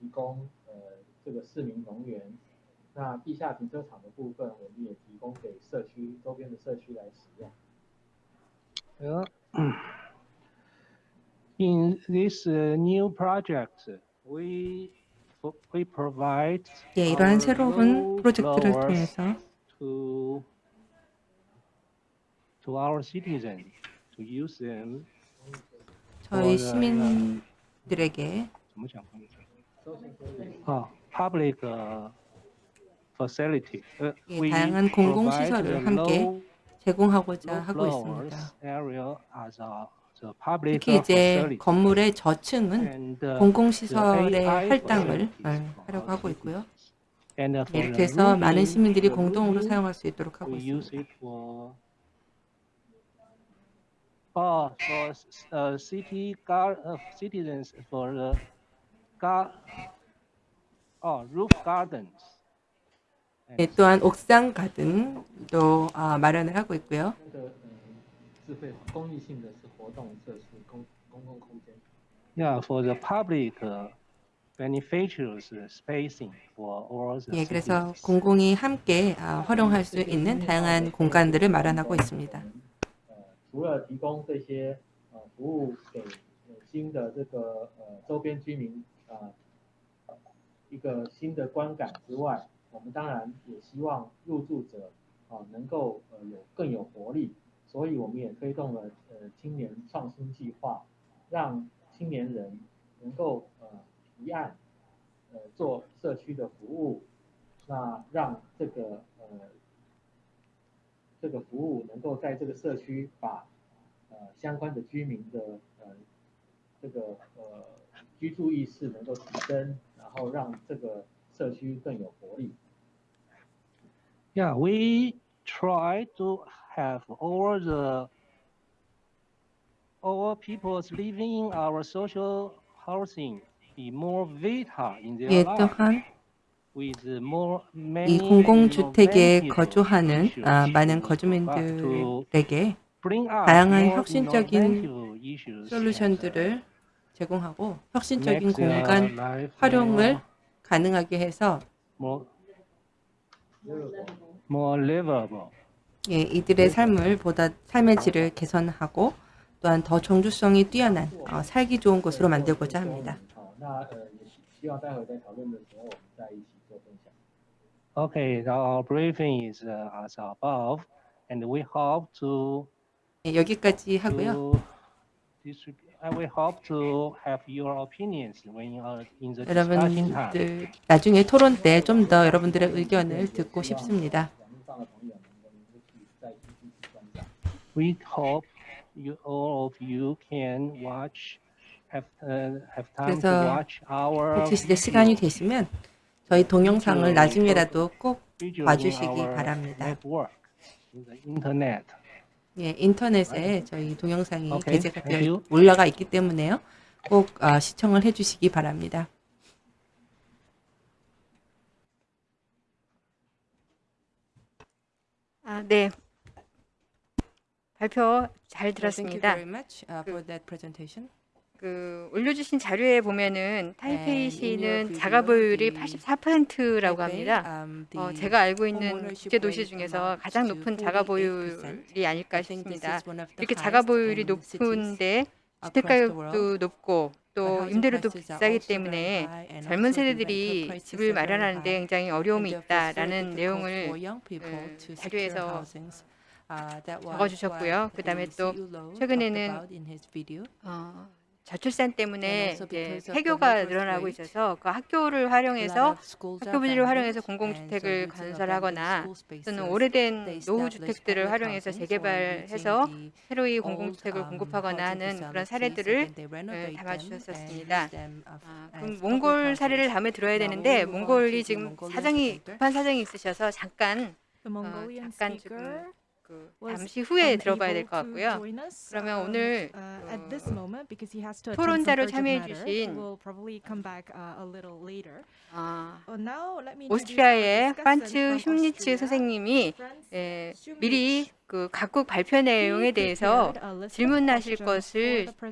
建案里呃的住宅新建计划里面，我们呃把一些呃低楼层的部分啊、来做公益性的服务的提供。那在呃整个过程当中，我们也提供了相当多的智慧服务的设施，让整个社会住宅啊、能够 智慧化。那在屋顶的部分，我们也提供呃这个市民农园。那地下停车场的部分，我们也提供给社区周边的社区来使用。 Well, in this uh, new project, we we provide 예, 이러한 our 새로운 low 프로젝트를 blowers 통해서 to to our citizens to use them. 저희 for, uh, 시민들에게 public facility. 예, 다양한 공공 시설을 함께 제공하고자 하고 있습니다. 특히 이제 건물의 저층은 공공시설의 할당을 하려고 하고 있고요. 이렇게 해서 예, 많은 시민들이 공동으로 사용할 수 있도록 하고 있습니다. gar oh roof gardens. 예, 또한 옥상 가든도 아, 마련을 하고 있고요. 这个呃智慧公益性的是活动设施公公共空间。 Yeah, for the public uh, beneficiaries uh, spacing for all the 예, 그래서 citizens. 공공이 함께 아, 활용할 수 있는 다양한 공간들을 마련하고 있습니다. 呃，除了提供这些呃服务给呃新的这个呃周边居民啊、 呃、一个新的观感之外，我们当然也希望入住者啊、能够呃有更有活力，所以我们也推动了呃青年创新计划，让青年人能够呃提案呃做社区的服务，那让这个呃这个服务能够在这个社区把呃相关的居民的呃这个呃 居住意识能够提升，然后让这个社区更有活力。 Yeah, we try to have all the all people's living in our social housing be more vital in their 예, life. 또한 with more 이 many 공공주택에 innovative 거주하는 issues 아, 많은 to 거주민들에게 bring up 다양한 more 혁신적인 innovative issues 솔루션들을 제공하고 혁신적인 공간 활용을 가능하게 해서 more, more 예, 이들의 삶을 보다 삶의 질을 개선하고 또한 더 정주성이 뛰어난 어, 살기 좋은 곳으로 만들고자 합니다. 예, 여기까지 하고요. To 여러분들 그 나중에 토론 때 좀 더 여러분들의 의견을 듣고 싶습니다. We hope you, all of you can watch, have, uh, have time to watch our. 배치시대 시간이 되시면 저희 동영상을 나중에라도 꼭 봐주시기 바랍니다. 예, 인터넷에 저희 동영상이 오케이, 게재가 되어. 올라가 있기 때문에요. 꼭 아, 시청을 해주시기 바랍니다. 아, 네. 발표 잘 Thank you 들었습니다. very much uh, for that presentation. 그 올려주신 자료에 보면은 타이페이 시는 your 자가 보유율이 the 84%라고 Taipei, 합니다. um, 어, 제가 알고 있는 국제 도시 중에서 가장 높은 자가 48%. 보유율이 아닐까 싶습니다. 이렇게 자가 highest 보유율이 in cities 높은데 주택 across the world. 가격도 높고 또 임대료도 비싸기 때문에 젊은 세대들이 집을 마련하는데 high. 굉장히 어려움이 있다라는 내용을 음, 자료에서. Uh, 적어주셨고요. 그 다음에 the 또 최근에는. 어, 저출산 때문에 이제 폐교가 늘어나고 있어서 그 학교를 활용해서 학교 부지를 활용해서 공공주택을 건설하거나 또는 오래된 establish 노후 주택들을 public 활용해서 재개발해서 새로이 공공주택을 um, 공급하거나 하는 그런 사례들을 예, 담아주셨습니다. of- 아, 그럼 몽골 사례를. 다음에 들어야 되는데 몽골이 지금 사정이. 급한 사정이 있으셔서 잠깐 Mongolian 잠깐 speaker 그 잠시 후에 들어봐야 될 것 같고요. 그러면 um, 오늘 uh, 그 토론자로 참여해. 주신 uh. 아, Uh, 오스트리아의 from 슈미츠 선생님이 예. 미리 그 각국 발표 내용에 대해서 질문하실 것을 어,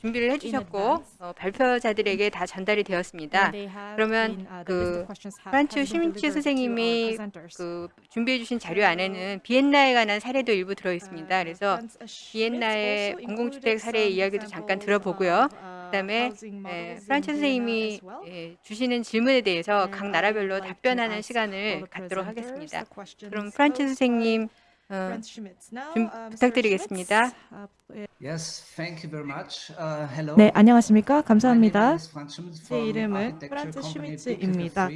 준비를 해주셨고 어, 발표자들에게 다 전달이 되었습니다. 그러면 그 프란츠 슈미츠 선생님이 그 준비해 주신 자료 안에는 비엔나에 관한 사례도 일부 들어 있습니다. 그래서 비엔나의 공공주택 사례 이야기도 잠깐 들어보고요. 그다음에 예, 프란츠 선생님이 예, 주시는 질문에 대해서 각 나라별로 답변하는 시간을 갖도록 하겠습니다. 그럼 프란츠 선생님 어, 좀 부탁드리겠습니다. 네, 안녕하십니까? 감사합니다. 제 이름은 프란츠 슈미츠입니다.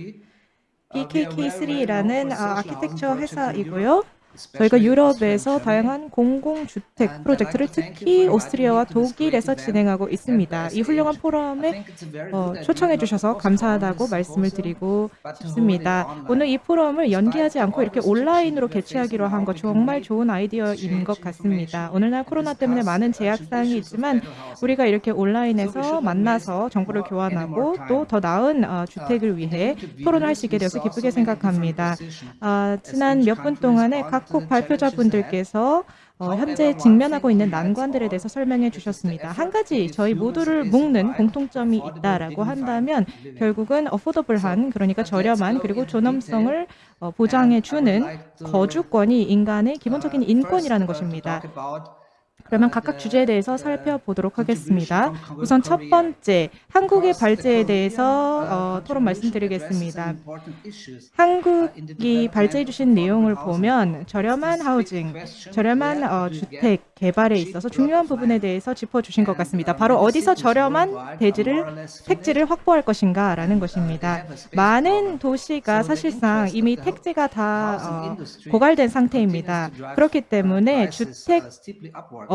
BKK3라는 아, 아키텍처 회사이고요. 저희가 유럽에서 다양한 공공주택 프로젝트를 특히 오스트리아와 독일에서 진행하고 있습니다. 이 훌륭한 포럼에 어, 초청해 주셔서 감사하다고 말씀을 드리고 싶습니다. 오늘 이 포럼을 연기하지 않고 이렇게 온라인으로 개최하기로 한 거 정말 좋은 아이디어인 것 같습니다. 오늘날 코로나 때문에 많은 제약사항이 있지만 우리가 이렇게 온라인에서 만나서 정보를 교환하고 또 더 나은 어, 주택을 위해 토론을 할 수 있게 되어서 기쁘게 생각합니다. 아, 지난 몇 분 동안에 각국 발표자분들께서 어, 현재 직면하고 있는 난관들에 대해서 설명해 주셨습니다. 한 가지 저희 모두를 묶는 공통점이 있다라고 한다면 결국은 어포더블한 그러니까 저렴한 그리고 존엄성을 어, 보장해 주는 거주권이 인간의 기본적인 인권이라는 것입니다. 그러면 각각 주제에 대해서 살펴보도록 하겠습니다. 우선 첫 번째, 한국의 발제에 대해서 어, 토론 말씀드리겠습니다. 한국이 발제해 주신 내용을 보면 저렴한 하우징, 저렴한 어, 주택 개발에 있어서 중요한 부분에 대해서 짚어주신 것 같습니다. 바로 어디서 저렴한 대지를, 택지를 확보할 것인가라는 것입니다. 많은 도시가 사실상 이미 택지가 다 어, 고갈된 상태입니다. 그렇기 때문에 주택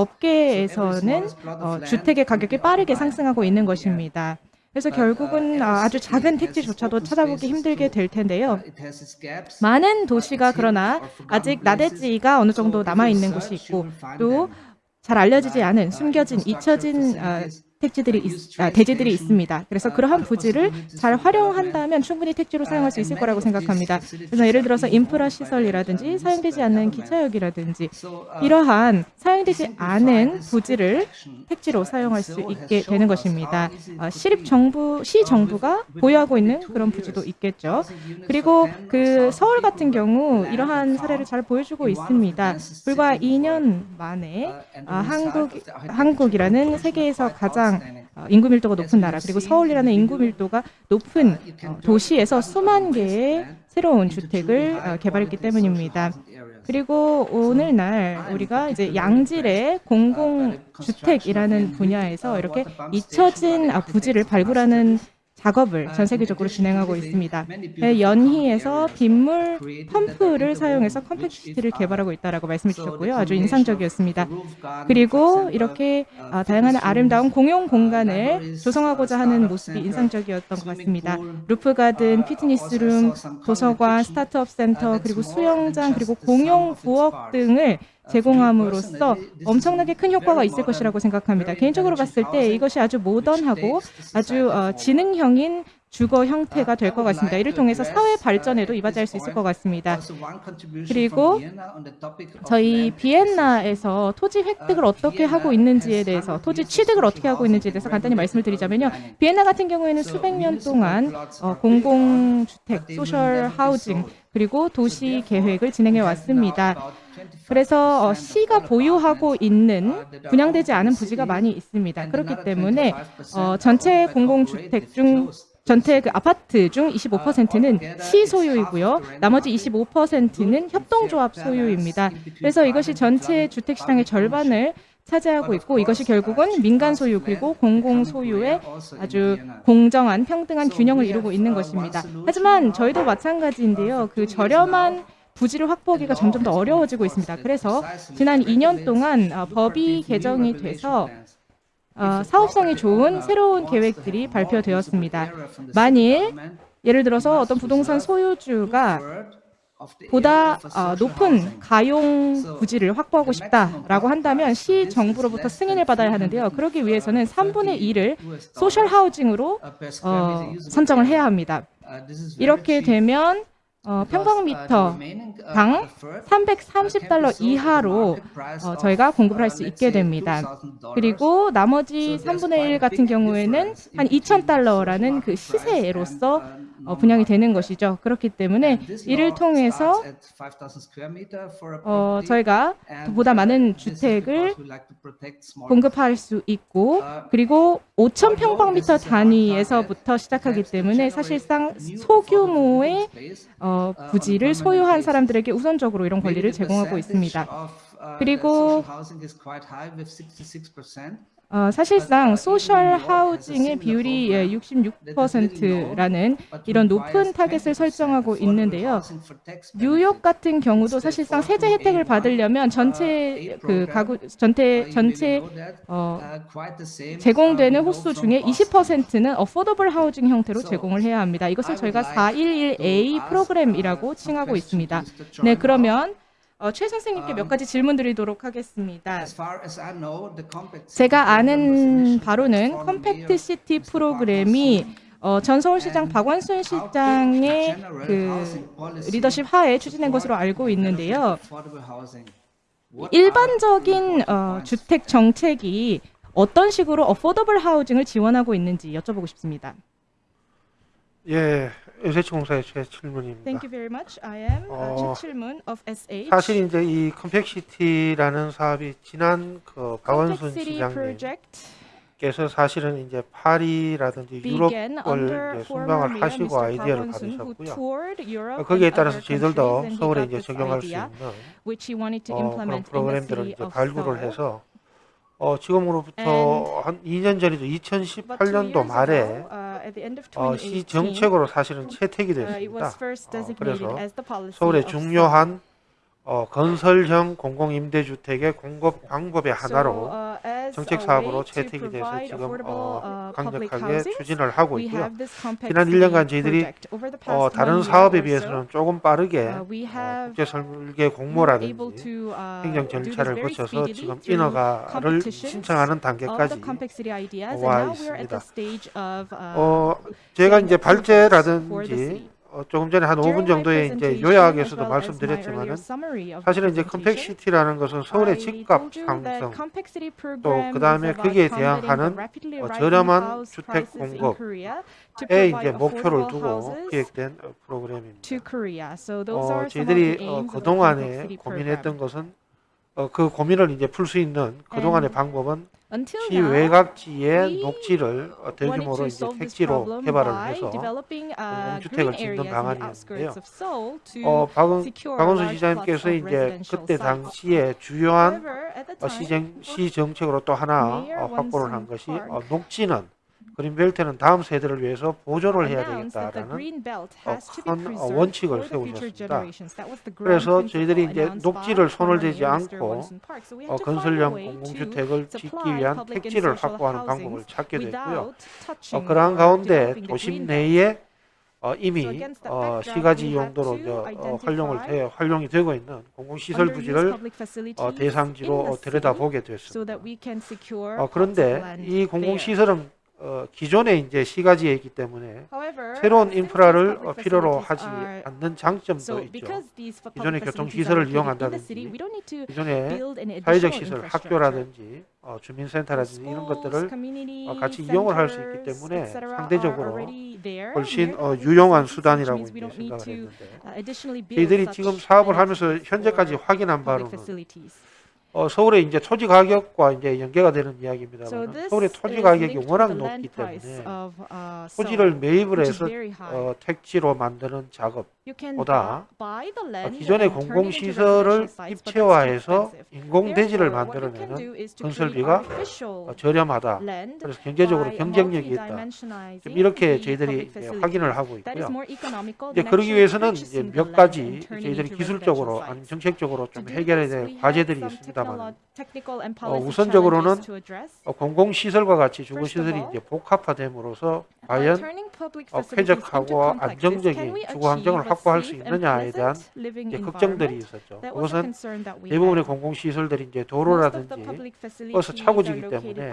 업계에서는 어, 주택의 가격이 빠르게 상승하고 있는 것입니다. 그래서 결국은 아, 아주 작은 택지조차도 찾아보기 힘들게 될 텐데요. 많은 도시가 그러나 아직 나대지가 어느 정도 남아 있는 곳이 있고 또 잘 알려지지 않은 숨겨진 잊혀진 어, 택지들이 있, 아, 대지들이 있습니다. 그래서 그러한 부지를 잘 활용한다면 충분히 택지로 사용할 수 있을 거라고 생각합니다. 그래서 예를 들어서 인프라 시설이라든지 사용되지 않는 기차역이라든지 이러한 사용되지 않은 부지를 택지로 사용할 수 있게 되는 것입니다. 어, 시립 정부, 시 정부가 보유하고 있는 그런 부지도 있겠죠. 그리고 그 서울 같은 경우 이러한 사례를 잘 보여주고 있습니다. 불과 2년 만에 아, 한국 한국이라는 세계에서 가장 어, 인구 밀도가 높은 나라 그리고 서울이라는 인구 밀도가 높은 어, 도시에서 수만 개의 새로운 주택을 어, 개발했기 때문입니다. 그리고 오늘날 우리가 이제 양질의 공공주택이라는 분야에서 이렇게 잊혀진 아, 부지를 발굴하는 작업을 전 세계적으로 진행하고 있습니다. 네, 연희에서 빗물 펌프를 사용해서 compact city를 개발하고 있다라고 말씀해 주셨고요. 아주 인상적이었습니다. 그리고 이렇게 아, 다양한 아름다운 공용 공간을 조성하고자 하는 모습이 인상적이었던 것 같습니다. roof garden, fitness room, 도서관, startup center, 그리고 수영장, 그리고 공용 부엌 등을 제공함으로써 엄청나게 큰 효과가 있을 것이라고 생각합니다. 개인적으로 봤을 때 이것이 아주 모던하고 아주 어, 지능형인 주거 형태가 될 것 같습니다. 이를 통해서 사회 발전에도 이바지할 수 있을 것 같습니다. 그리고 저희 비엔나에서 토지 획득을 어떻게 하고 있는지에 대해서 토지 취득을 어떻게 하고 있는지에 대해서 간단히 말씀을 드리자면요. 비엔나 같은 경우에는 수백 년 동안 어, 공공주택, 소셜 하우징 그리고 도시 계획을 진행해 왔습니다. 그래서 어, 시가 보유하고 있는 분양되지 않은 부지가 많이 있습니다. 그렇기 때문에 어, 전체 공공주택 중 전체 그 아파트 중 25%는 시 소유이고요. 나머지 25%는 협동조합 소유입니다. 그래서 이것이 전체 주택 시장의 절반을 차지하고 있고 이것이 결국은 민간 소유 그리고 공공 소유의 아주 공정한 평등한 균형을 이루고 있는 것입니다. 하지만 저희도 마찬가지인데요. 그 저렴한 부지를 확보하기가 점점 더 어려워지고 있습니다. 그래서 지난 2년 동안 어, 법이 개정이 돼서 어, 사업성이 좋은 새로운 계획들이 발표되었습니다. 만일 예를 들어서 어떤 부동산 소유주가 보다 어, 높은 가용 부지를 확보하고 싶다라고 한다면 시 정부로부터 승인을 받아야 하는데요. 그러기 위해서는 3분의 1을 소셜 하우징으로 어, 선정을 해야 합니다. 이렇게 되면 어, 평방미터 당 330달러 이하로 어, 저희가 공급을 할 수 있게 됩니다. 그리고 나머지 3분의 1 같은 경우에는 한 2,000달러라는 그 시세로서 어, 분양이 되는 것이죠. 그렇기 때문에 이를 통해서 어, 저희가 보다 많은 주택을 공급할 수 있고 그리고 5천 평방미터 단위에서부터 시작하기 때문에 사실상 소규모의 어, 부지를 소유한 사람들에게 우선적으로 이런 권리를 제공하고 있습니다. 그리고 어, 사실상 social housing의 비율이 예, 66%라는 이런 높은 타겟을 설정하고 있는데요. 뉴욕 같은 경우도 사실상 세제 혜택을 받으려면 전체 그 가구 전체 전체 어, 제공되는 호수 중에 20%는 affordable housing 형태로 제공을 해야 합니다. 이것을 저희가 421A 프로그램이라고 칭하고 있습니다. 네, 그러면 어, 최 선생님께 몇 가지 질문 드리도록 하겠습니다. 제가 아는 바로는 compact city 프로그램이 어, 전 서울시장 박원순 시장의 그 리더십 하에 추진된 것으로 알고 있는데요. 일반적인 어, 주택 정책이 어떤 식으로 affordable housing을 지원하고 있는지 여쭤보고 싶습니다. 예, SH공사의 최 질문입니다. Thank you very much. I am 어, 어, 최칠문 of SH. 사실 이제 이 컴팩시티라는 사업이 지난 그 박원순 시장님께서 사실은 이제 파리라든지 유럽을 이제 순방을 하시고. 아이디어를 받으셨고요. 어, 거기에 따라서 저희들도 서울에 이제 적용할 수 있는 어, 그런 프로그램들을 이제 발굴을. 해서 어, 지금으로부터 한 2년 전이죠. But two 2018년도 years 말에 uh, 어, 시 2018, 정책으로 사실은 채택이 uh, 됐습니다. 어, 그래서 서울의 중요한 어, 건설형 공공임대주택의 공급 방법의 하나로 uh, 정책 사업으로 채택이 돼서 지금 어, uh, 강력하게 추진을 하고 있고요. 지난 city 1년간 저희들이 어, 다른 사업에 비해서는 조금 빠르게 uh, 어, 국제 설계 공모라든지 uh, 행정 절차를 거쳐서 지금 인허가를 신청하는 단계까지 와 있습니다. uh, 어, 제가 이제 발제라든지. 어, 조금 전에 한 5분 During my 정도의 이제 요약에서도 말씀드렸지만은 사실은 이제 compact city라는 것은 서울의 집값 상승 또 그 다음에 is about 거기에 대항하는 어, 저렴한 주택 공급에 이제 목표를 두고 기획된 어, 프로그램입니다. 어, 저희들이 어, 그동안에 고민했던. 것은 어, 그 고민을 이제 풀 수 있는 그동안의 방법은 시 now, 외곽지의 we 녹지를 어, 대규모로 이제 택지로 개발을 해서 uh, green 짓는 방안이었는데요. 어, 박원순 large 시장님께서 이제 그때. 당시에 주요한 어, 시정, 시 정책으로 또 하나 어, 확보를 한 것이 어, 녹지는 그린벨트는 다음 세대를 위해서 보존을 해야 되겠다라는 어, 큰 어, 원칙을 세우셨습니다. 그래서 저희들이 이제 녹지를 손을 대지. 않고 어, 건설형 공공주택을 짓기 위한 택지를 확보하는 방법을 찾게 됐고요. 어, 그러한 가운데 도심. 내에 어, 이미 어, 시가지 용도로 어, 활용을 돼, 활용이 되고 있는 공공시설 부지를 어, 대상지로 어, 들여다보게 됐습니다. 어, 그런데 이. 공공시설은 어, 기존에 이제 시가지에 있기 때문에 However, 새로운 인프라를 어, 필요로 하지 않는 장점도 있죠. 기존의 교통 시설을 이용한다든지 an 사회적 시설. 학교라든지 어, 주민센터라든지 이런 것들을 어, 같이 이용을 할 수 있기 때문에 상대적으로 훨씬 어, 유용한 수단이라고 이제 생각을 했는데 uh, 저희들이 지금 사업을 하면서 현재까지 확인한 바로는 facilities. 어, 서울의 이제 토지 가격과 이제 연계가 되는 So 이야기입니다만 this 서울의 토지 가격이 워낙 높기 때문에 of uh, 토지를 매입을 해서. 어, 택지로 만드는 작업 You can 보다 bu- buy the 어, land 기존의 공공시설을 입체화해서. 인공대지를 만들어내는 건설비가 어, 저렴하다. 그래서 경제적으로 경쟁력이 있다. 지금 이렇게 저희들이 이제. 확인을 하고 있고요. 이제 그러기 위해서는 이제 몇 가지 저희들이 기술적으로 아니면. 정책적으로 좀 해결해야 될 과제들이 있습니다 알아봐요. 어, 우선적으로는 어, 공공시설과 같이 주거시설이 이제 복합화됨으로써 과연 어, 쾌적하고 안정적인 주거환경을 확보할 수 있느냐에 대한 이제 걱정들이 있었죠. 그것은 대부분의 공공시설들이 이제 도로라든지 버스 차고지기 때문에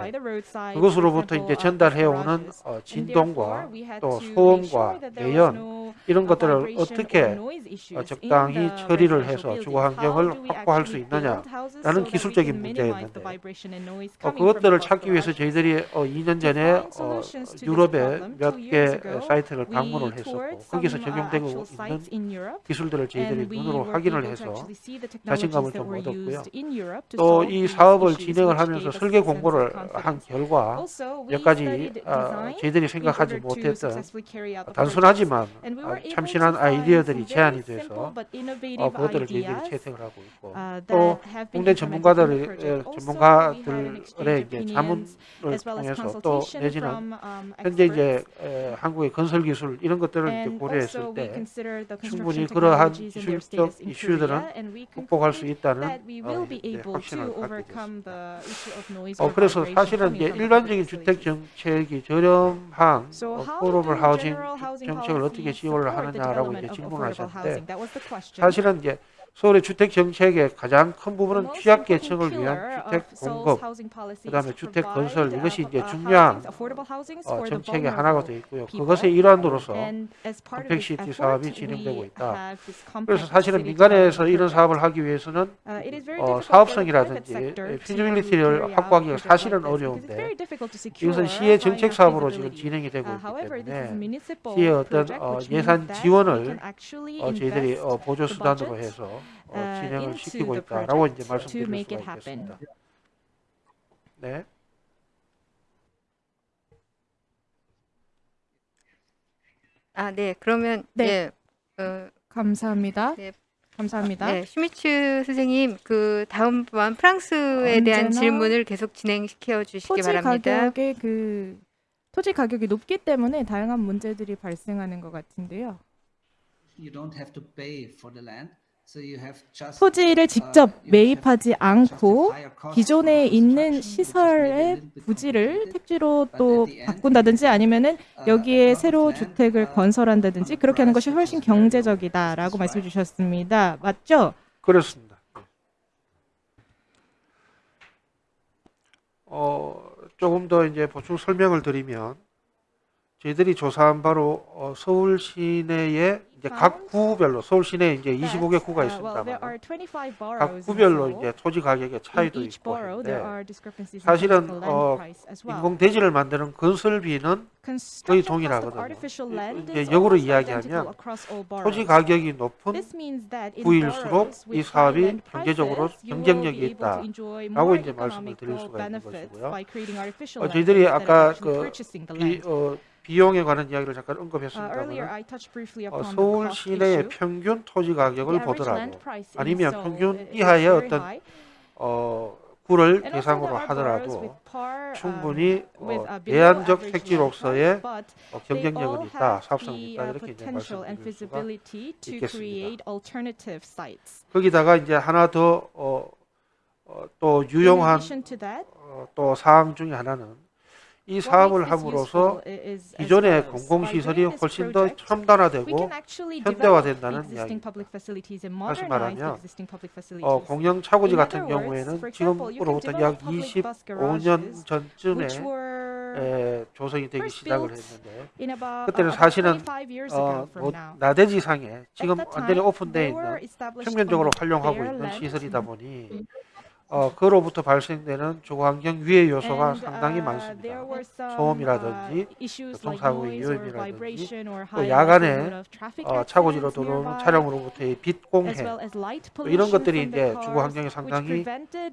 그것으로부터 이제 전달해오는 어, 진동과 또 소음과 매연 이런 것들을 어떻게 어, 적당히 처리를 해서 주거환경을 확보할 수 있느냐라는 많은 기술적인 문제였는데 어, 그것들을 찾기 위해서 저희들이 어, 2년 전에 어, 유럽의 몇 개 사이트를 방문을 했었고 거기서 적용되고 있는 기술들을 저희들이 눈으로 확인을 해서 자신감을 좀 얻었고요. 또 이 사업을 진행을 하면서 설계 공고를 한 결과 몇 가지 어, 저희들이 생각하지 못했던 단순하지만 아, 참신한 아이디어들이 제안이 돼서 어, 그것들을 저희들이 채택을 하고 있고 또 국내 전 전문가들 전문가들의 예, 예, 이제 자문을 통해서 또 내지는 현재 이제 예, 한국의 건설 기술 이런 것들을 이제 고려했을 때 충분히 그러한 기술적 이슈들은 극복할 수 있다는 어, 확신을 갖게 됐습니다. 어, 그래서 사실은 이제 일반적인 주택 정책이 저렴한 포로블 하우징 정책을 어떻게 지원을 하느냐라고 이제 질문하셨는데 사실은 이제 서울의 주택 정책의 가장 큰 부분은 취약계층을 위한 주택 공급, 그 다음에 주택 건설 이것이 이제 중요한 어, 정책의 하나가 되어 있고요. 그것의 일환으로서 compact city 사업이 진행되고 있다. 그래서 사실은 민간에서 이런 사업을 하기 위해서는 어, 사업성이라든지 feasibility를 확보하기가 사실은 어려운데 이것은 시의 정책 사업으로 지금 진행이 되고 있기 때문에 시의 어떤 어, 예산 지원을 어, 저희들이 어, 보조수단으로 해서 어, uh, 진행을 시키고 있다라고 이제 말씀드릴 수가 있겠습니다. 네. 아, 네. 그러면 네. 네. 어, 감사합니다. 네. 감사합니다. 아, 네, 슈미츠 선생님, 그 다음 번 프랑스에 대한 질문을 계속 진행시켜 주시기 바랍니다. 가격의 그 토지 가격이 높기 때문에 다양한 문제들이 발생하는 것 같은데요. You don't have to pay for the land. 토지를 직접 매입하지 않고 기존에 있는 시설의 부지를 택지로 또 바꾼다든지 아니면은 여기에 새로 주택을 건설한다든지 그렇게 하는 것이 훨씬 경제적이다라고 말씀 주셨습니다. 맞죠? 그렇습니다. 예. 어, 조금 더 이제 보충 설명을 드리면 저희들이 조사한 바로 어, 서울 시내의 이제 각 구별로 서울 시내 이제 25개 구가 있습니다만 각 구별로 이제 토지 가격의 차이도 있고 한데 사실은 어, 인공 대지를 만드는 건설비는 거의 동일하거든요. 이제 역으로 이야기하면 토지 가격이 높은 구일수록 이 사업이 경제적으로 경쟁력이 있다라고 이제 말씀을 드릴 수가 있는 것이고요. 어, 저희들이 아까 그 이, 어, 비용에 관한 이야기를 잠깐 언급했습니다만 어, 서울 시내의 평균 토지 가격을 보더라도 아니면 평균 이하의 어떤 어, 구를 대상으로 하더라도 충분히 어, 대안적 택지로서의 어, 경쟁력은 있다, 사업성이 있다 이렇게 이제 말씀드릴 수가 있겠습니다. 거기다가 이제 하나 더또 어, 어 유용한 어, 또 사항 중에 하나는 이 사업을 함으로써 기존의 공공시설이 훨씬 더 첨단화되고 현대화된다는 이야기입니다. 다시 말하면 어, 공영차고지 같은 경우에는 지금으로부터 약 25년 전쯤에 에, 조성이 되기 시작을 했는데 그때는 사실은 어, 뭐, 나대지상에 지금 완전히 오픈되어 있는 평면적으로 활용하고 있는 시설이다 보니 어, 그로부터 발생되는 주거 환경 위해 요소가 상당히 많습니다. 소음이라든지 교통사고의 위험이라든지 또 야간에 어, 차고지로 도는 차량으로부터의 빛 공해 뭐 이런 것들이 이제 주거 환경에 상당히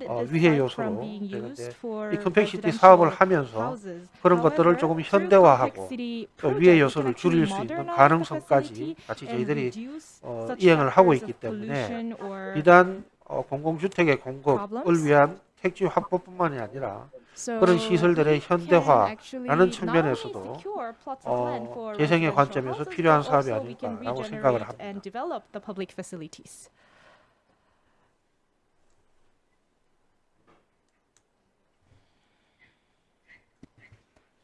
어, 위해 요소로 되는데 이 compact city 사업을 하면서 그런 것들을 조금 현대화하고 또 위해 요소를 줄일 수 있는 가능성까지 같이 저희들이 어, 이행을 하고 있기 때문에 비단 어, 공공주택의 공급을 위한 택지 확보뿐만이 아니라 그런 시설들의 현대화라는 측면에서도 어, 재생의 관점에서 필요한 사업이 아닐까라고 생각을 합니다.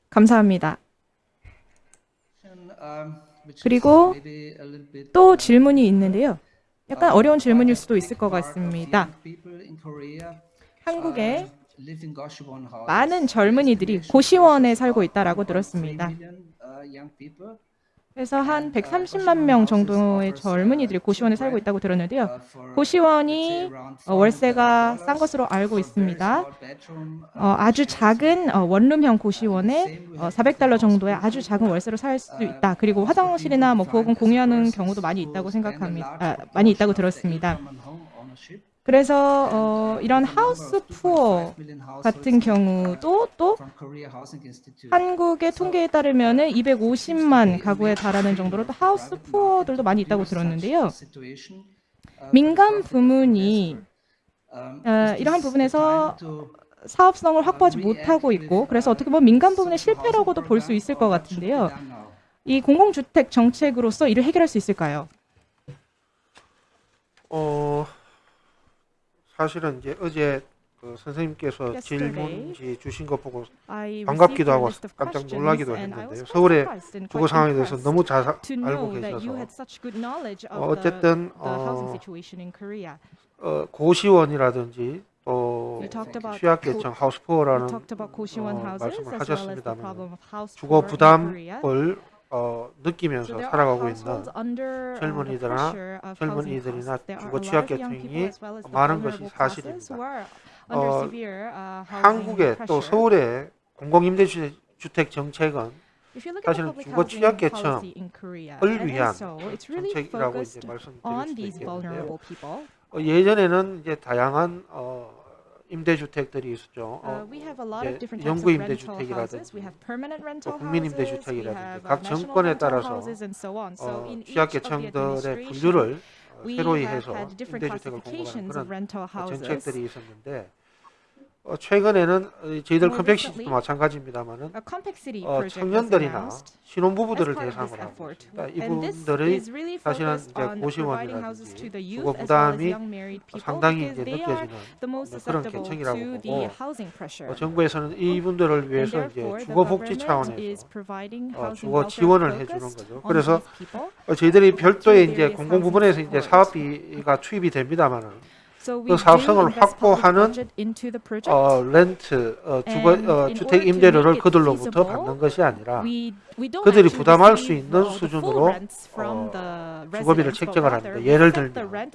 감사합니다. 그리고 또 질문이 있는데요. 약간 어려운 질문일 수도 있을 것 같습니다. 한국에 houses. 많은 젊은이들이 고시원에 살고 있다라고 들었습니다. Uh. 그래서 한 130만 명 정도의 젊은이들이 고시원에 살고 있다고 들었는데요. 고시원이 어, 월세가 싼 것으로 알고 있습니다. 어, 아주 작은 어, 원룸형 고시원에 어, 400달러 정도의 아주 작은 월세로 살 수 있다. 그리고 화장실이나 뭐 부엌은 공유하는 경우도 많이 있다고 생각합니다. 아, 많이 있다고 들었습니다. 그래서 어, 이런 하우스 푸어 같은 경우도 또 한국의 통계에 따르면은 250만 가구에 달하는 정도로 또 하우스 푸어들도 많이 있다고 들었는데요. 민간 부문이 어, 이러한 부분에서 사업성을 확보하지 못하고 있고 그래서 어떻게 보면 민간 부문의 실패라고도 볼 수 있을 것 같은데요. 이 공공주택 정책으로서 이를 해결할 수 있을까요? 어 사실은 이제 어제 그 선생님께서 질문지 주신 것 보고 반갑기도 하고 깜짝 놀라기도 했는데요. 서울의 주거 상황에 대해서 너무 잘 알고 계셔서 어, 어쨌든 어. 어, 고시원이라든지 또 취약계층 고시원 어, 말씀을 하셨습니다만 주거. 부담을 어, 느끼면서 살아가고 있는 uh, 젊은이들이나 젊은이들이나 주거 취약계층이 많은 것이 사실입니다. 어, uh, 한국의 또. 서울의 공공임대주택 정책은 사실은 주거 취약계층을 위한 정책이라고 이제 말씀드릴 있겠는데요. people. 어, 예전에는 이제 다양한 어, 임대주택들이 있었죠. Uh, 어, 영구. 임대주택이라든지 또 국민 임대주택이라든지 uh, 각 정권에 따라서 어, 취약계층들의 분류를 어, 새로이 해서 임대주택을 공급하는 그런 어. 정책들이 있었는데 어, 최근에는 어, 저희들 컴팩시티도 마찬가지입니다만은 어, 청년들이나 신혼부부들을 대상으로 하고. 있습니다. 이분들의 사실은 이제 고시원이라든지 주거 부담이 상당히 이제 느껴지는 그런 계층이라고 보고. 어, 정부에서는 이분들을 위해서 이제 therefore, the 주거 복지 government 차원에서 어, 주거 지원을 해주는 거죠. 그래서. 어, 저희들이 별도의 이제 various 공공 housing 부분에서 이제. 사업비가 투입이 됩니다만은 그 사업성을 확보하는. 어, 렌트, 어, 주거, 어, 주택 임대료를 그들로부터 받는 것이 아니라 그들이 부담할 수 있는 uh, 수준으로 어, 주거비를 책정을 합니다. 예를 들면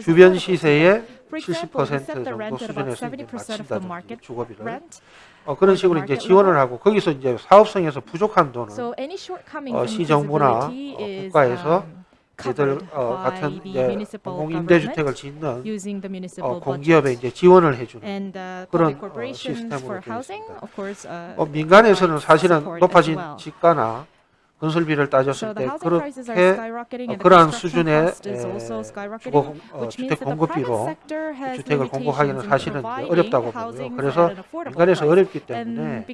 주변. 시세의 For example, we 70% set the 정도 수준에서 이제 70% of the 마친다든지 주거비를. 어, 그런 식으로 이제 지원을 하고 거기서 이제 사업성에서 부족한 돈은 어, 시정부나 어, 국가에서 um, covered 어, 같은 이제 municipal 공공 government 임대주택을 짓는 어, 공기업에. 이제 지원을 해주는 uh, 그런 어, 시스템으로 되어 있습니다. uh, 어, 민간에서는 사실은 높아진. 지가나 건설비를 따졌을 때 그렇게 어, 그러한 수준의 주거 공- 어, 주택 공급비로 주택을 공급하기는 사실은 어렵다고 보고요. 그래서 민간에서. 어렵기 때문에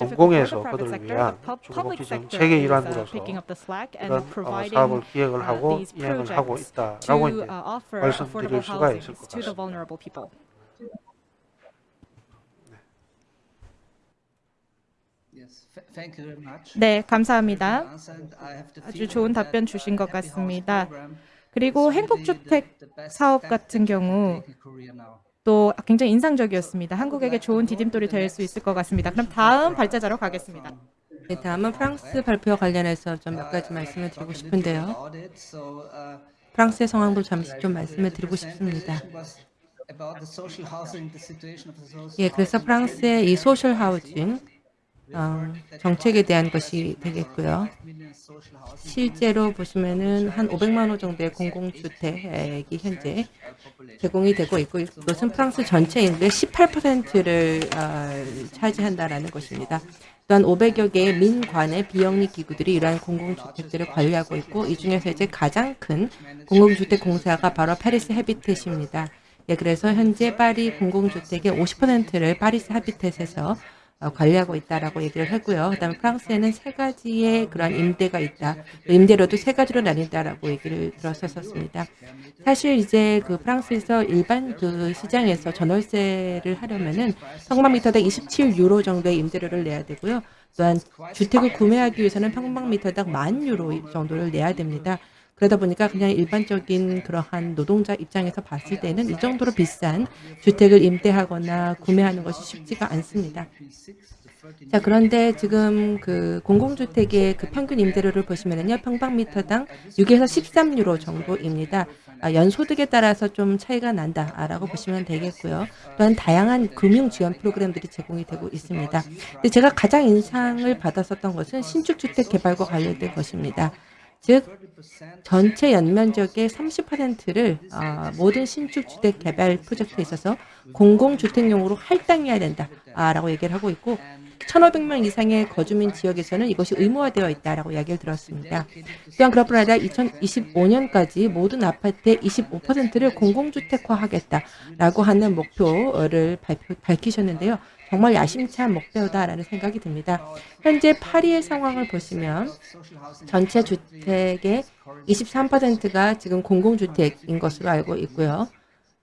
공공에서 그들을 위한 the pub- 주거 public 복지 sector 정책의 uh, 일환으로서 이런 어, 사업을 기획을 uh, 하고 이행을 하고 있다라고 이제 uh, 말씀드릴 수가 있을 것 같습니다. vulnerable people. Yes, th- thank you very much. 네, 감사합니다. 아주 좋은 답변 uh, 주신 것 같습니다. 그리고 행복주택 사업 같은 경우. 또 굉장히 인상적이었습니다. 한국에게 좋은 디딤돌이 될 수 있을 것 같습니다. 그럼 다음 발제자로 가겠습니다. 네, 다음은 프랑스 발표와 관련해서 좀 몇 가지 말씀을 드리고 싶은데요. Uh, 프랑스의 상황도 잠시 좀 말씀을 드리고 싶습니다. 예, 그래서 프랑스의 이 소셜 하우징 어, 정책에 대한 것이 되겠고요. 실제로 보시면은 한 500만 호 정도의 공공주택이 현재 제공이 되고 있고 이것은 프랑스 전체 인구의 18%를 어, 차지한다라는 것입니다. 또한 500여 개의 민관의 비영리 기구들이 이러한 공공주택들을 관리하고 있고 이 중에서 이제 가장 큰 공공주택 공사가 바로 파리스 헤비텟입니다. 예, 그래서 현재 파리 공공주택의 50%를 파리스 헤비텟에서 어, 관리하고 있다라고 얘기를 하고요. 그다음에 프랑스에는 세 가지의 그런 임대가 있다. 임대료도 세 가지로 나뉜다라고 얘기를 들었었습니다. 사실 이제 그 프랑스에서 일반 그 시장에서 전월세를 하려면은 성방미터당 27 유로 정도의 임대료를 내야 되고요. 또한 주택을 구매하기 위해서는 평방미터당 만 유로 정도를 내야 됩니다. 그러다 보니까 그냥 일반적인 그러한 노동자 입장에서 봤을 때는 이 정도로 비싼 주택을 임대하거나 구매하는 것이 쉽지가 않습니다. 자, 그런데 지금 그 공공주택의 그 평균 임대료를 보시면은요, 평방미터당 6에서 13유로 정도입니다. 아, 연소득에 따라서 좀 차이가 난다라고 보시면 되겠고요. 또한 다양한 금융 지원 프로그램들이 제공이 되고 있습니다. 근데 제가 가장 인상을 받았었던 것은 신축 주택 개발과 관련된 것입니다. 즉 전체 연면적의 30%를 어, 모든 신축 주택 개발 프로젝트에 있어서 공공주택용으로 할당해야 된다라고 얘기를 하고 있고 1,500명 이상의 거주민 지역에서는 이것이 의무화되어 있다라고 이야기를 들었습니다. 또한 그뿐 아니라 2025년까지 모든 아파트의 25%를 공공주택화하겠다라고 하는 목표를 발표, 밝히셨는데요. 정말 야심찬 목표다라는 생각이 듭니다. 현재 파리의 상황을 보시면 전체 주택의 23%가 지금 공공주택인 것으로 알고 있고요.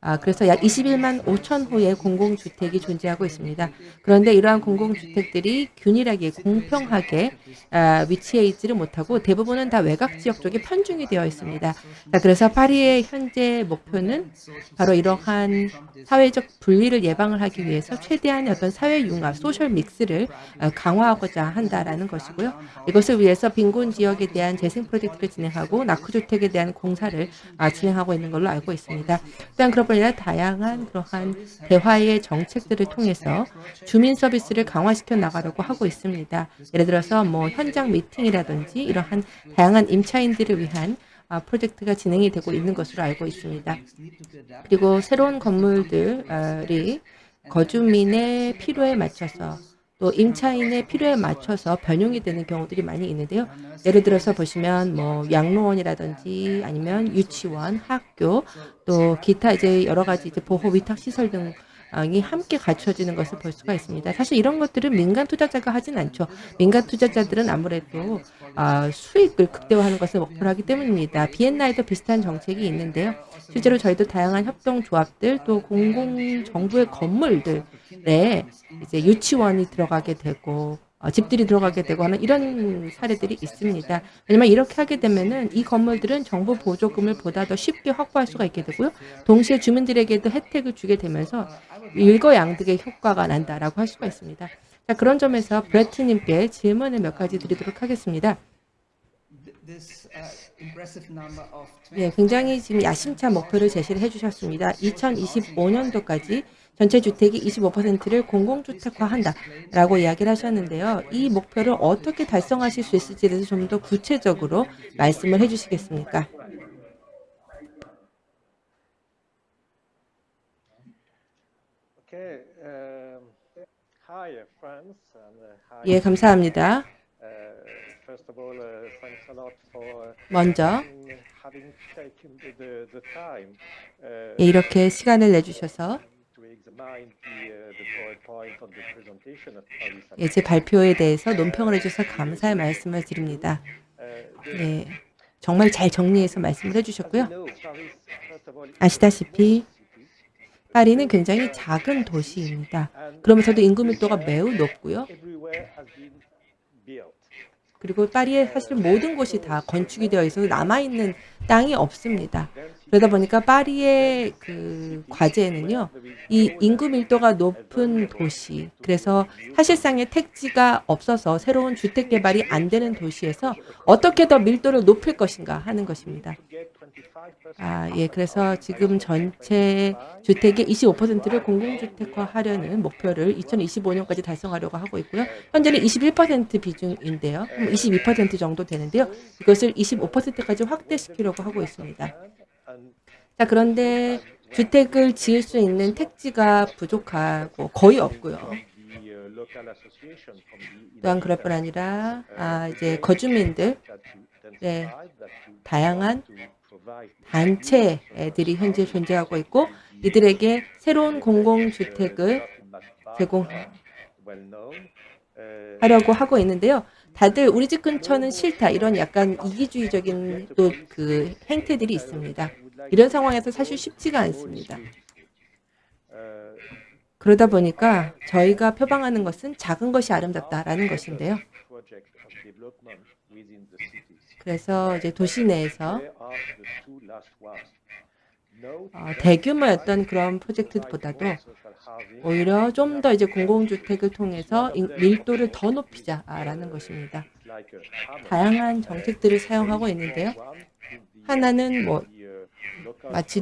아, 그래서 약 21만 5천 호의 공공주택이 존재하고 있습니다. 그런데 이러한 공공주택들이 균일하게 공평하게 아, 위치해 있지를 못하고 대부분은 다 외곽 지역 쪽에 편중이 되어 있습니다. 자, 그래서 파리의 현재 목표는 바로 이러한 사회적 분리를 예방을 하기 위해서 최대한의 어떤 사회 융합, 소셜 믹스를 아, 강화하고자 한다라는 것이고요. 이것을 위해서 빈곤 지역에 대한 재생 프로젝트를 진행하고 낙후주택에 대한 공사를 아, 진행하고 있는 걸로 알고 있습니다. 또한 그런 뿐 아니라 다양한 그러한 대화의 정책들을 통해서 주민 서비스를 강화시켜 나가려고 하고 있습니다. 예를 들어서 뭐 현장 미팅이라든지 이러한 다양한 임차인들을 위한 아, 프로젝트가 진행이 되고 있는 것으로 알고 있습니다. 그리고 새로운 건물들이 거주민의 필요에 맞춰서 또 임차인의 필요에 맞춰서 변용이 되는 경우들이 많이 있는데요. 예를 들어서 보시면 뭐 양로원이라든지 아니면 유치원, 학교 또 기타 이제 여러 가지 이제 보호 위탁 시설 등 이 함께 갖춰지는 것을 볼 수가 있습니다. 사실 이런 것들은 민간 투자자가 하진 않죠. 민간 투자자들은 아무래도 아, 수익을 극대화하는 것을 목표로 하기 때문입니다. 비엔나에도 비슷한 정책이 있는데요. 실제로 저희도 다양한 협동조합들 또 공공 정부의 건물들에 이제 유치원이 들어가게 되고 어, 집들이 들어가게 되고 하는 이런 사례들이 있습니다. 왜냐면 이렇게 하게 되면은 이 건물들은 정부 보조금을 보다 더 쉽게 확보할 수가 있게 되고요. 동시에 주민들에게도 혜택을 주게 되면서 일거양득의 효과가 난다라고 할 수가 있습니다. 자, 그런 점에서 브레트님께 질문을 몇 가지 드리도록 하겠습니다. 예, 굉장히 지금 야심찬 목표를 제시를 해주셨습니다. 2025년도까지 전체 주택이 25%를 공공주택화한다라고 이야기를 하셨는데요. 이 목표를 어떻게 달성하실 수 있을지에 대해서 좀 더 구체적으로 말씀을 해주시겠습니까? 예, 감사합니다. 먼저 예, 이렇게 시간을 내주셔서 예, 제 발표에 대해서 논평을 해주셔서 감사의 말씀을 드립니다. 예, 정말 잘 정리해서 말씀을 해주셨고요. 아시다시피 파리는 굉장히 작은 도시입니다. 그러면서도 인구 밀도가 매우 높고요. 그리고 파리의 사실 모든 곳이 다 건축이 되어 있어서 남아있는 땅이 없습니다. 그러다 보니까 파리의 그 과제는요, 이 인구 밀도가 높은 도시, 그래서 사실상의 택지가 없어서 새로운 주택 개발이 안 되는 도시에서 어떻게 더 밀도를 높일 것인가 하는 것입니다. 아, 예, 그래서 지금 전체 주택의 25%를 공공주택화 하려는 목표를 2025년까지 달성하려고 하고 있고요. 현재는 21% 비중인데요. 22% 정도 되는데요. 이것을 25%까지 확대시키려고 하고 있습니다. 자, 그런데 주택을 지을 수 있는 택지가 부족하고 거의 없고요. 또한 그럴 뿐 아니라 아, 이제 거주민들 네, 다양한 단체들이 현재 존재하고 있고 이들에게 새로운 공공주택을 제공하려고 하고 있는데요. 다들 우리 집 근처는 싫다 이런 약간 이기주의적인 또 그 행태들이 있습니다. 이런 상황에서 사실 쉽지가 않습니다. 그러다 보니까 저희가 표방하는 것은 작은 것이 아름답다라는 것인데요. 그래서 이제 도시 내에서 어, 대규모였던 그런 프로젝트보다도 오히려 좀 더 이제 공공주택을 통해서 인- 밀도를 더 높이자라는 것입니다. 다양한 정책들을 사용하고 있는데요. 하나는 뭐 마치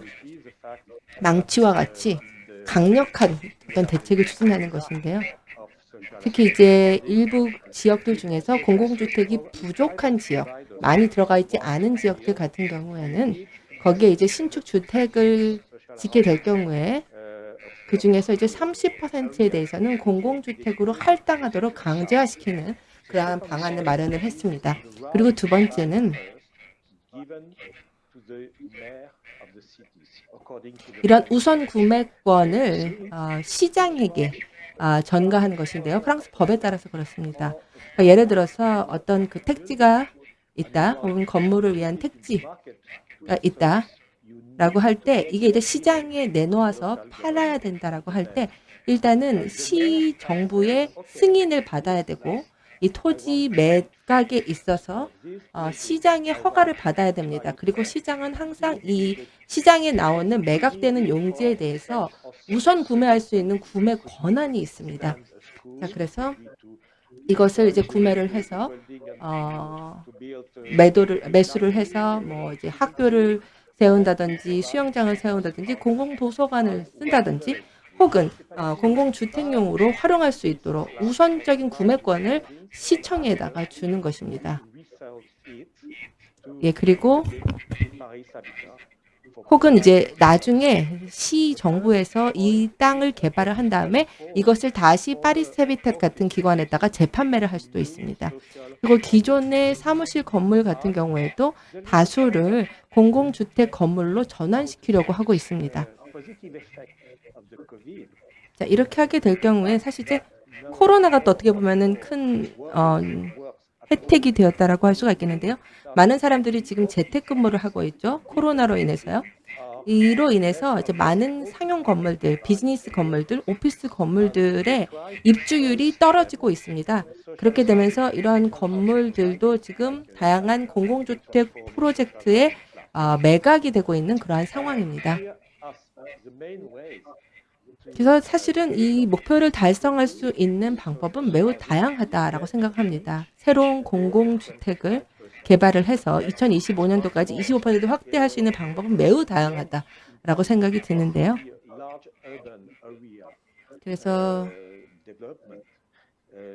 망치와 같이 강력한 어떤 대책을 추진하는 것인데요. 특히 이제 일부 지역들 중에서 공공주택이 부족한 지역, 많이 들어가 있지 않은 지역들 같은 경우에는 거기에 이제 신축 주택을 짓게 될 경우에 그 중에서 이제 30%에 대해서는 공공주택으로 할당하도록 강제화시키는 그러한 방안을 마련을 했습니다. 그리고 두 번째는 이런 우선 구매권을 어, 시장에게 아, 전가한 것인데요. 프랑스 법에 따라서 그렇습니다. 그러니까 예를 들어서 어떤 그 택지가 있다, 혹은 건물을 위한 택지가 있다 라고 할 때 이게 이제 시장에 내놓아서 팔아야 된다라고 할 때 일단은 시 정부의 승인을 받아야 되고 이 토지 매각에 있어서 어, 시장의 허가를 받아야 됩니다. 그리고 시장은 항상 이 시장에 나오는 매각되는 용지에 대해서 우선 구매할 수 있는 구매 권한이 있습니다. 자, 그래서 이것을 이제 구매를 해서 어, 매도를 매수를 해서 뭐 이제 학교를 세운다든지 수영장을 세운다든지 공공 도서관을 쓴다든지 혹은 어, 공공주택용으로 활용할 수 있도록 우선적인 구매권을 시청에다가 주는 것입니다. 예, 그리고 혹은 이제 나중에 시 정부에서 이 땅을 개발을 한 다음에 이것을 다시 파리스 헤비텟 같은 기관에다가 재판매를 할 수도 있습니다. 그리고 기존의 사무실 건물 같은 경우에도 다수를 공공주택 건물로 전환시키려고 하고 있습니다. 자, 이렇게 하게 될 경우에 사실 이제 코로나가 또 어떻게 보면은 큰 어, 혜택이 되었다라고 할 수가 있겠는데요. 많은 사람들이 지금 재택근무를 하고 있죠. 코로나로 인해서요. 이로 인해서 이제 많은 상용 건물들, 비즈니스 건물들, 오피스 건물들의 입주율이 떨어지고 있습니다. 그렇게 되면서 이러한 건물들도 지금 다양한 공공주택 프로젝트에 어, 매각이 되고 있는 그러한 상황입니다. 그래서 사실은 이 목표를 달성할 수 있는 방법은 매우 다양하다라고 생각합니다. 새로운 공공주택을 개발을 해서 2025년도까지 25% 확대할 수 있는 방법은 매우 다양하다라고 생각이 드는데요. 그래서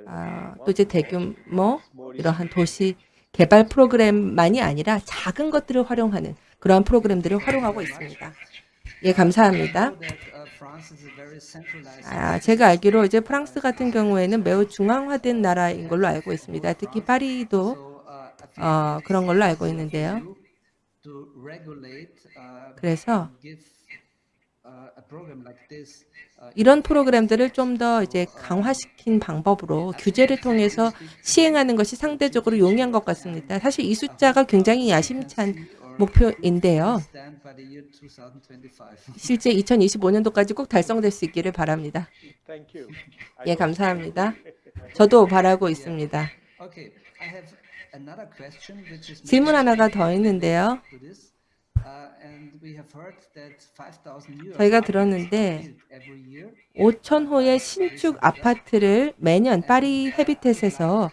아, 또 이제 대규모 이러한 도시 개발 프로그램만이 아니라 작은 것들을 활용하는 그러한 프로그램들을 활용하고 있습니다. 예, 감사합니다. 아, 제가 알기로 이제 프랑스 같은 경우에는 매우 중앙화된 나라인 걸로 알고 있습니다. 특히 파리도 어, 그런 걸로 알고 있는데요. 그래서 이런 프로그램들을 좀 더 이제 강화시킨 방법으로 규제를 통해서 시행하는 것이 상대적으로 용이한 것 같습니다. 사실 이 숫자가 굉장히 야심찬 목표인데요. 실제 2025년도까지 꼭 달성될 수 있기를 바랍니다. 예, 감사합니다. 저도 바라고 있습니다. 질문 하나가 더 있는데요. 저희가 들었는데 5천 호의 신축 아파트를 매년 파리 헤비텟에서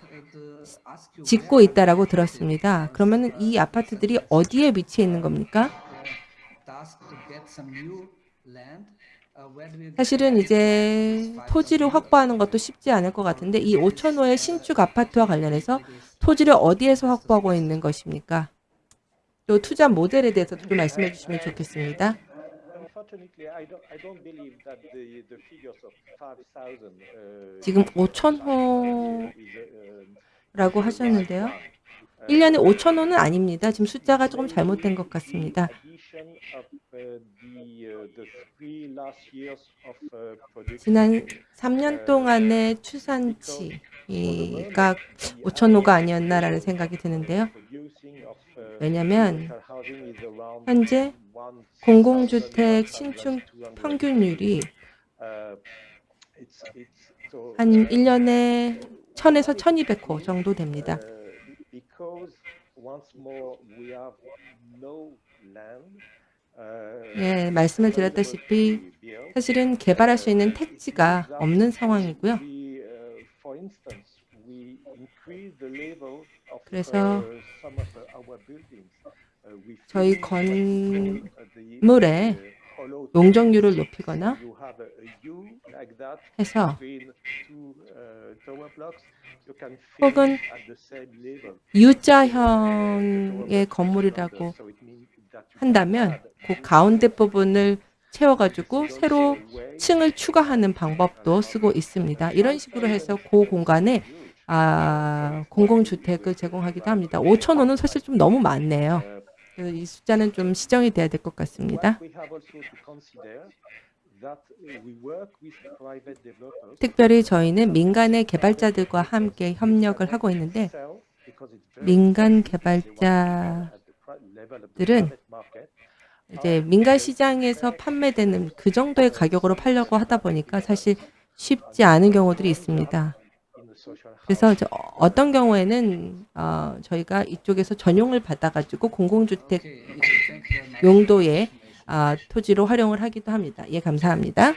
짓고 있다라고 들었습니다. 그러면 이 아파트들이 어디에 위치해 있는 겁니까? 사실은 이제 토지를 확보하는 것도 쉽지 않을 것 같은데 이 5천 호의 신축 아파트와 관련해서 토지를 어디에서 확보하고 있는 것입니까? 또 투자 모델에 대해서도 좀 말씀해 주시면 좋겠습니다. 지금 5천 호라고 하셨는데요. 1년에 5천 호는 아닙니다. 지금 숫자가 조금 잘못된 것 같습니다. 지난 3년 동안의 추산치 가 5천 호가 아니었나라는 생각이 드는데요. 왜냐하면 현재 공공주택 신축 평균율이 한 1년에 1000에서 1200호 정도 됩니다. 예, 말씀을 드렸다시피 사실은 개발할 수 있는 택지가 없는 상황이고요. 그래서 저희 건물의 용적률을 높이거나 해서 혹은 U자형의 건물이라고 한다면 그 가운데 부분을 채워가지고 새로 층을 추가하는 방법도 쓰고 있습니다. 이런 식으로 해서 그 공간에 아, 공공주택을 제공하기도 합니다. 5천 호는 사실 좀 너무 많네요. 그래서 이 숫자는 좀 시정이 돼야 될 것 같습니다. 특별히 저희는 민간의 개발자들과 함께 협력을 하고 있는데 민간 개발자들은 이제 민간 시장에서 판매되는 그 정도의 가격으로 팔려고 하다 보니까 사실 쉽지 않은 경우들이 있습니다. 그래서 어떤 경우에는 어, 저희가 이쪽에서 전용을 받아가지고 공공주택 용도의 아, 토지로 활용을 하기도 합니다. 예, 감사합니다.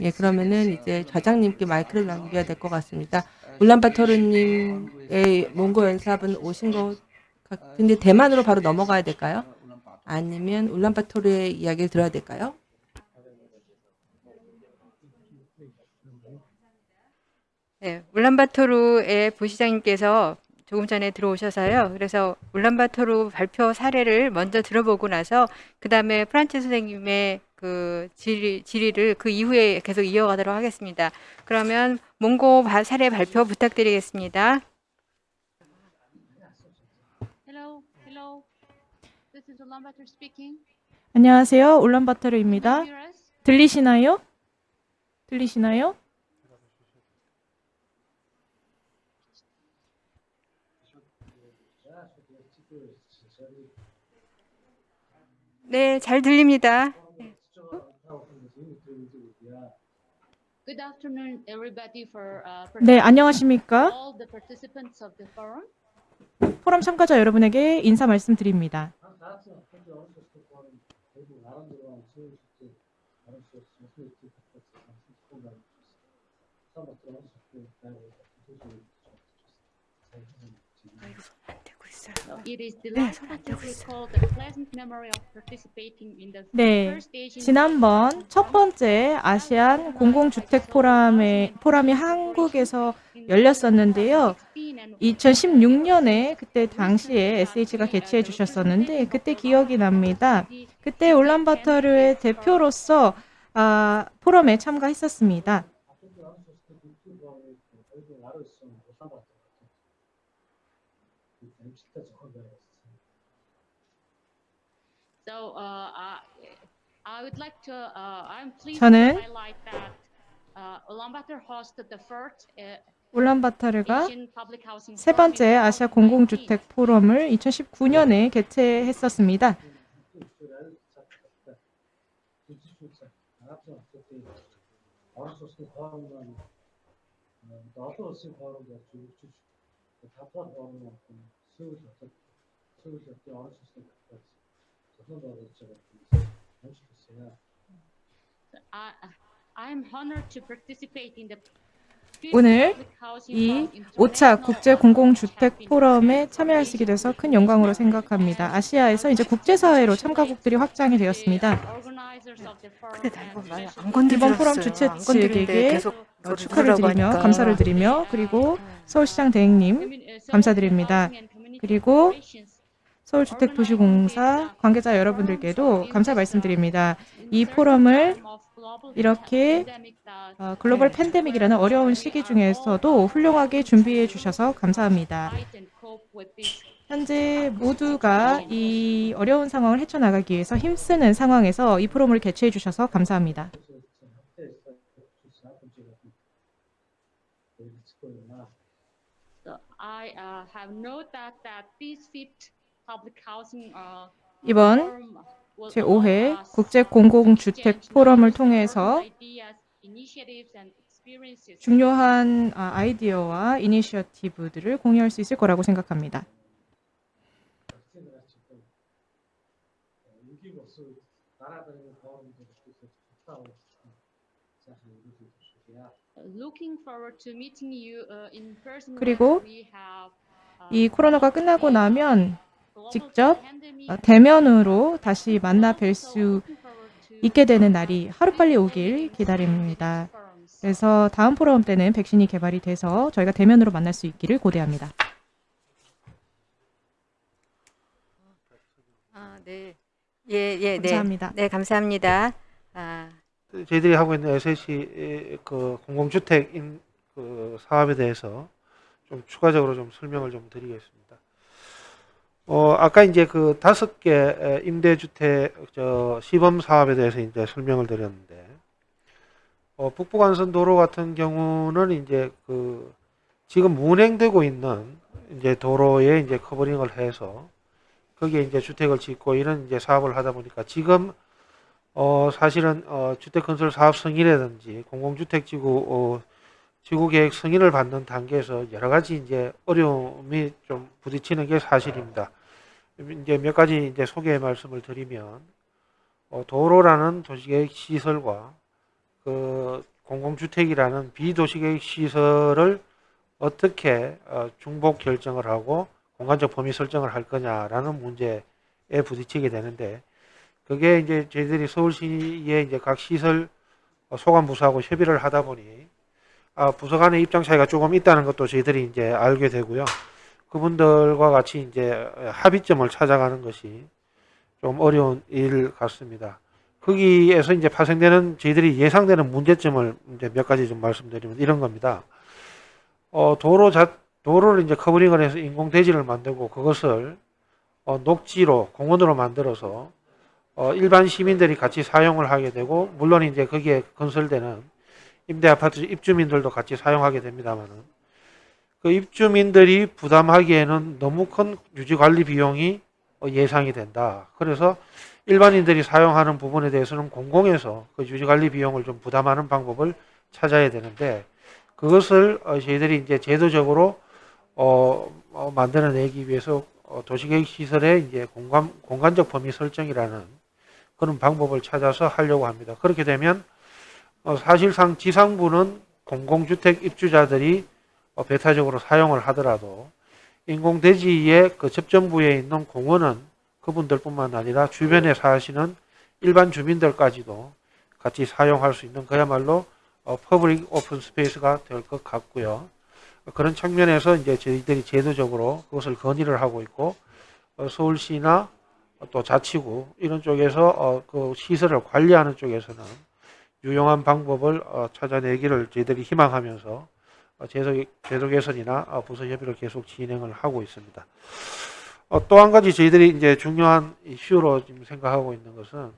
예, 그러면은 이제 좌장님께 마이크를 남겨야 될 것 같습니다. 울란바토르님의 몽고 연사분 오신 것 같은데 대만으로 바로 넘어가야 될까요? 아니면 울란바토르의 이야기를 들어야 될까요? 네, 울란바토르의 부시장님께서 조금 전에 들어오셔서요. 그래서 울란바토르 발표 사례를 먼저 들어보고 나서 그 다음에 프란치 선생님의 그 질의, 질의를 그 이후에 계속 이어가도록 하겠습니다. 그러면 몽고 바- 사례 발표 부탁드리겠습니다. 안녕하세요. 울란바토르입니다. 들리시나요? 들리시나요? 네, 잘 들립니다. Good afternoon, everybody, for uh, 네, 안녕하십니까? all the participants of the forum. 포럼 참가자 여러분에게 인사 말씀드립니다. Гаазын хотын орон сууцны форум 2016 он сүүлийн үеийн орон сууц сүүлийн үеийн хөтөлбөрөөр хамтлагсан байна. Сабат орон сууцны байгууллагын төлөв үйлчилж байна. 네, Asian 지난번 첫 번째 아시안 공공주택 포럼에, 포럼이 한국에서 열렸었는데요. 2016년에 그때 당시에 SH가 개최해 주셨었는데 그때 기억이 납니다. 그때 울란바토르의 대표로서 아, 포럼에 참가했었습니다. So uh, I, I would like to. Uh, I'm pleased 저는 to highlight that uh, Ulaanbaatar hosted the first uh, 울란바토르가 Asian Public Housing 세 번째 아시아 공공주택 포럼을 2019년에 개최했었습니다. 오늘 Public Housing 이 Forum 5차 국제 공공주택 포럼에 참여할 수 있게 돼서 큰 영광으로 생각합니다. 아시아에서 이제 국제사회로 참가국들이 확장이 되었습니다. 이번 포럼 주최 측에게 어, 축하를 드리며 감사를 드리며 그리고 서울시장 대행님 감사드립니다. 그리고 서울주택도시공사 관계자 여러분들께도 감사 말씀드립니다. 이 포럼을 이렇게 어, 글로벌 팬데믹이라는 어려운 시기 중에서도 훌륭하게 준비해 주셔서 감사합니다. 현재 모두가 이 어려운 상황을 헤쳐나가기 위해서 힘쓰는 상황에서 이 포럼을 개최해 주셔서 감사합니다. 이번 forum 제5회 국제 공공주택 포럼을 통해서 중요한 아, 아이디어와 이니셔티브들을 공유할 수 있을 거라고 생각합니다. uh, in person. 그리고 uh, 이 코로나가 끝나고 나면 직접 어, 대면으로 다시 만나 뵐 수 있게 되는 날이 하루빨리 오길 기다립니다. 그래서 다음 포럼 때는 백신이 개발이 돼서 저희가 대면으로 만날 수 있기를 고대합니다. 아, 네. 예, 예, 네. 감사합니다. 네, 감사합니다. 아, 저희들이 하고 있는 SSC 그 공공주택 인, 그 사업에 대해서 좀 추가적으로 좀 설명을 좀 드리겠습니다. 어, 아까 이제 그 다섯 개 임대주택 저 시범 사업에 대해서 이제 설명을 드렸는데, 어, 북부간선 도로 같은 경우는 이제 그 지금 운행되고 있는 이제 도로에 이제 커버링을 해서 거기에 이제 주택을 짓고 이런 이제 사업을 하다 보니까 지금 어 사실은 어 주택 건설 사업 승인이라든지 공공주택 지구 어 지구 계획 승인을 받는 단계에서 여러 가지 이제 어려움이 좀 부딪히는 게 사실입니다. 이제 몇 가지 이제 소개 말씀을 드리면 어 도로라는 도시계획 시설과 그 공공주택이라는 비도시계획 시설을 어떻게 어 중복 결정을 하고 공간적 범위 설정을 할 거냐라는 문제에 부딪히게 되는데 그게 이제 저희들이 서울시의 이제 각 시설 소관 부서하고 협의를 하다 보니 아, 부서 간의 입장 차이가 조금 있다는 것도 저희들이 이제 알게 되고요. 그분들과 같이 이제 합의점을 찾아가는 것이 좀 어려운 일 같습니다. 거기에서 이제 파생되는 저희들이 예상되는 문제점을 이제 몇 가지 좀 말씀드리면 이런 겁니다. 어, 도로 자, 도로를 이제 커버링을 해서 인공대지를 만들고 그것을 어, 녹지로 공원으로 만들어서 어, 일반 시민들이 같이 사용을 하게 되고 물론 이제 거기에 건설되는 임대 아파트 입주민들도 같이 사용하게 됩니다만은 그 입주민들이 부담하기에는 너무 큰 유지 관리 비용이 어, 예상이 된다. 그래서 일반인들이 사용하는 부분에 대해서는 공공에서 그 유지 관리 비용을 좀 부담하는 방법을 찾아야 되는데 그것을 어, 저희들이 이제 제도적으로 어, 어, 만들어내기 위해서 어, 도시계획 시설의 이제 공간, 공간적 범위 설정이라는 그런 방법을 찾아서 하려고 합니다. 그렇게 되면 어, 사실상 지상부는 공공주택 입주자들이 어, 배타적으로 사용을 하더라도 인공대지의 그 접점부에 있는 공원은 그분들뿐만 아니라 주변에 사시는 일반 주민들까지도 같이 사용할 수 있는 그야말로 어, public open space가 될 것 같고요. 그런 측면에서 이제 저희들이 제도적으로 그것을 건의를 하고 있고 어, 서울시나 또 자치구 이런 쪽에서 어, 그 시설을 관리하는 쪽에서는 유용한 방법을 어, 찾아내기를 저희들이 희망하면서 어, 제도, 제도 개선이나 어, 부서 협의를 계속 진행을 하고 있습니다. 어, 또한 가지 저희들이 이제 중요한 이슈로 지금 생각하고 있는 것은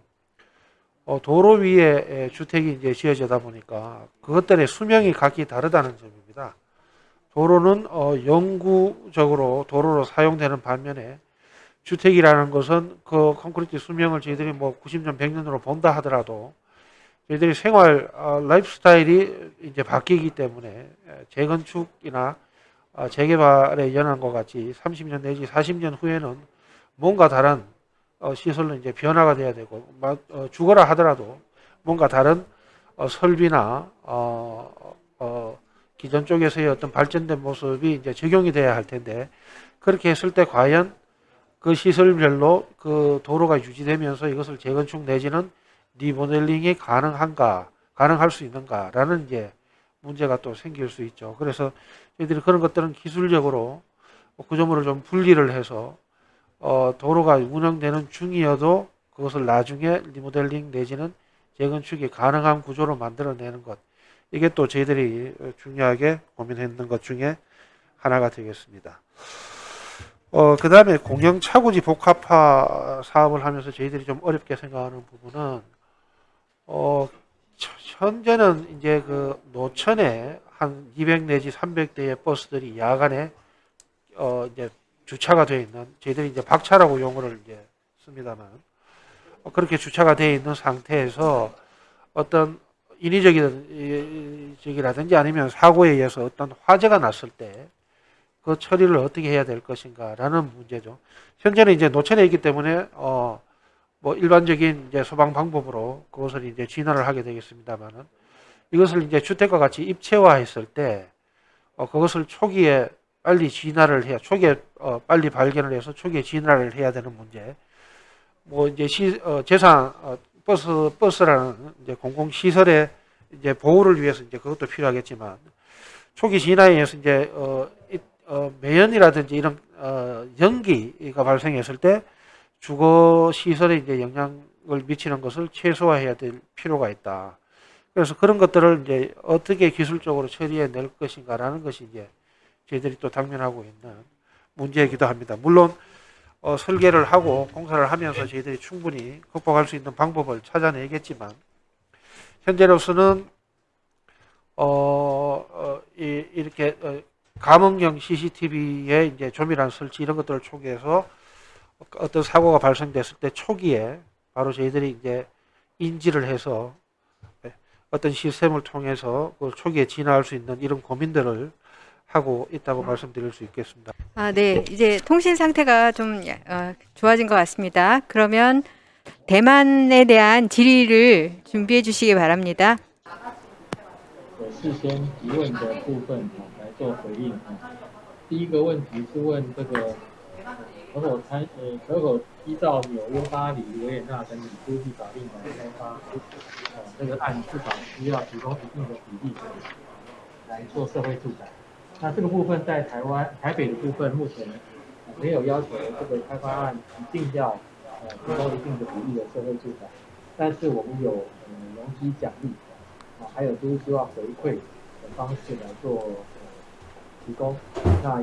어, 도로 위에 에, 주택이 이제 지어지다 보니까 그것들의 수명이 각기 다르다는 점입니다. 도로는 어, 영구적으로 도로로 사용되는 반면에 주택이라는 것은 그 콘크리트 수명을 저희들이 뭐 90년, 100년으로 본다 하더라도 저희들이 생활 어, 라이프 스타일이 이제 바뀌기 때문에 재건축이나 어, 재개발에 연한 것 같이 30년 내지 40년 후에는 뭔가 다른 어, 시설로 이제 변화가 돼야 되고 어, 주거라 하더라도 뭔가 다른 어, 설비나 어, 어, 기존 쪽에서의 어떤 발전된 모습이 이제 적용이 돼야 할 텐데 그렇게 했을 때 과연 그 시설별로 그 도로가 유지되면서 이것을 재건축 내지는 리모델링이 가능한가, 가능할 수 있는가라는 이제 문제가 또 생길 수 있죠. 그래서 저희들이 그런 것들은 기술적으로 구조물을 좀 분리를 해서 어, 도로가 운영되는 중이어도 그것을 나중에 리모델링 내지는 재건축이 가능한 구조로 만들어내는 것. 이게 또 저희들이 중요하게 고민했는 것 중에 하나가 되겠습니다. 어, 그 다음에 공영 차구지 복합화 사업을 하면서 저희들이 좀 어렵게 생각하는 부분은, 어, 현재는 이제 그 노천에 한 200 내지 300대의 버스들이 야간에, 어, 이제 주차가 되어 있는, 저희들이 이제 박차라고 용어를 이제 씁니다만, 어, 그렇게 주차가 되어 있는 상태에서 어떤 인위적이라든지 아니면 사고에 의해서 어떤 화재가 났을 때 그 처리를 어떻게 해야 될 것인가라는 문제죠. 현재는 이제 노천에 있기 때문에 어 뭐 일반적인 이제 소방 방법으로 그것을 이제 진화를 하게 되겠습니다만은 이것을 이제 주택과 같이 입체화했을 때 어, 그것을 초기에 빨리 진화를 해야 초기에 어, 빨리 발견을 해서 초기에 진화를 해야 되는 문제. 뭐 이제 시, 어, 재산 어, 버스 버스라는 이제 공공 시설의 이제 보호를 위해서 이제 그것도 필요하겠지만 초기 진화에 의해서 이제 어, 이, 어, 매연이라든지 이런 어, 연기가 발생했을 때 주거 시설에 이제 영향을 미치는 것을 최소화해야 될 필요가 있다. 그래서 그런 것들을 이제 어떻게 기술적으로 처리해 낼 것인가라는 것이 이제 저희들이 또 당면하고 있는 문제이기도 합니다. 물론 어, 설계를 하고 공사를 하면서 저희들이 충분히 극복할 수 있는 방법을 찾아내겠지만 현재로서는 어, 어, 이, 이렇게 어, 감응형 CCTV에 이제 조밀한 설치 이런 것들을 초기해서 어떤 사고가 발생됐을 때 초기에 바로 저희들이 이제 인지를 해서 어떤 시스템을 통해서 그 초기에 진화할 수 있는 이런 고민들을 하고 있다고 말씀드릴 수 있겠습니다. 아, 네. 이제 통신 상태가 좀 어, 좋아진 것 같습니다. 그러면 대만에 대한 질의를 준비해 주시기 바랍니다. 可否参呃可否依照纽约、巴黎、维也纳等等国际法令来开发，呃这个按至少需要提供一定的比例来做社会住宅。那这个部分在台湾台北的部分目前没有要求这个开发案一定要呃提供一定的比例的社会住宅，但是我们有呃容积奖励。啊，还有就是希望回馈的方式来做呃提供。那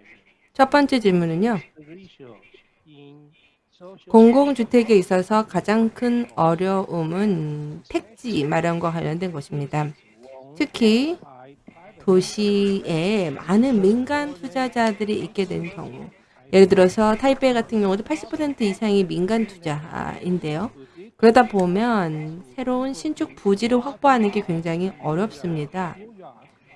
첫 번째 질문은요. 공공주택에 있어서 가장 큰 어려움은 택지 마련과 관련된 것입니다. 특히 도시에 많은 민간 투자자들이 있게 된 경우 예를 들어서 타이베이 같은 경우도 80% 이상이 민간 투자인데요. 그러다 보면 새로운 신축 부지를 확보하는 게 굉장히 어렵습니다.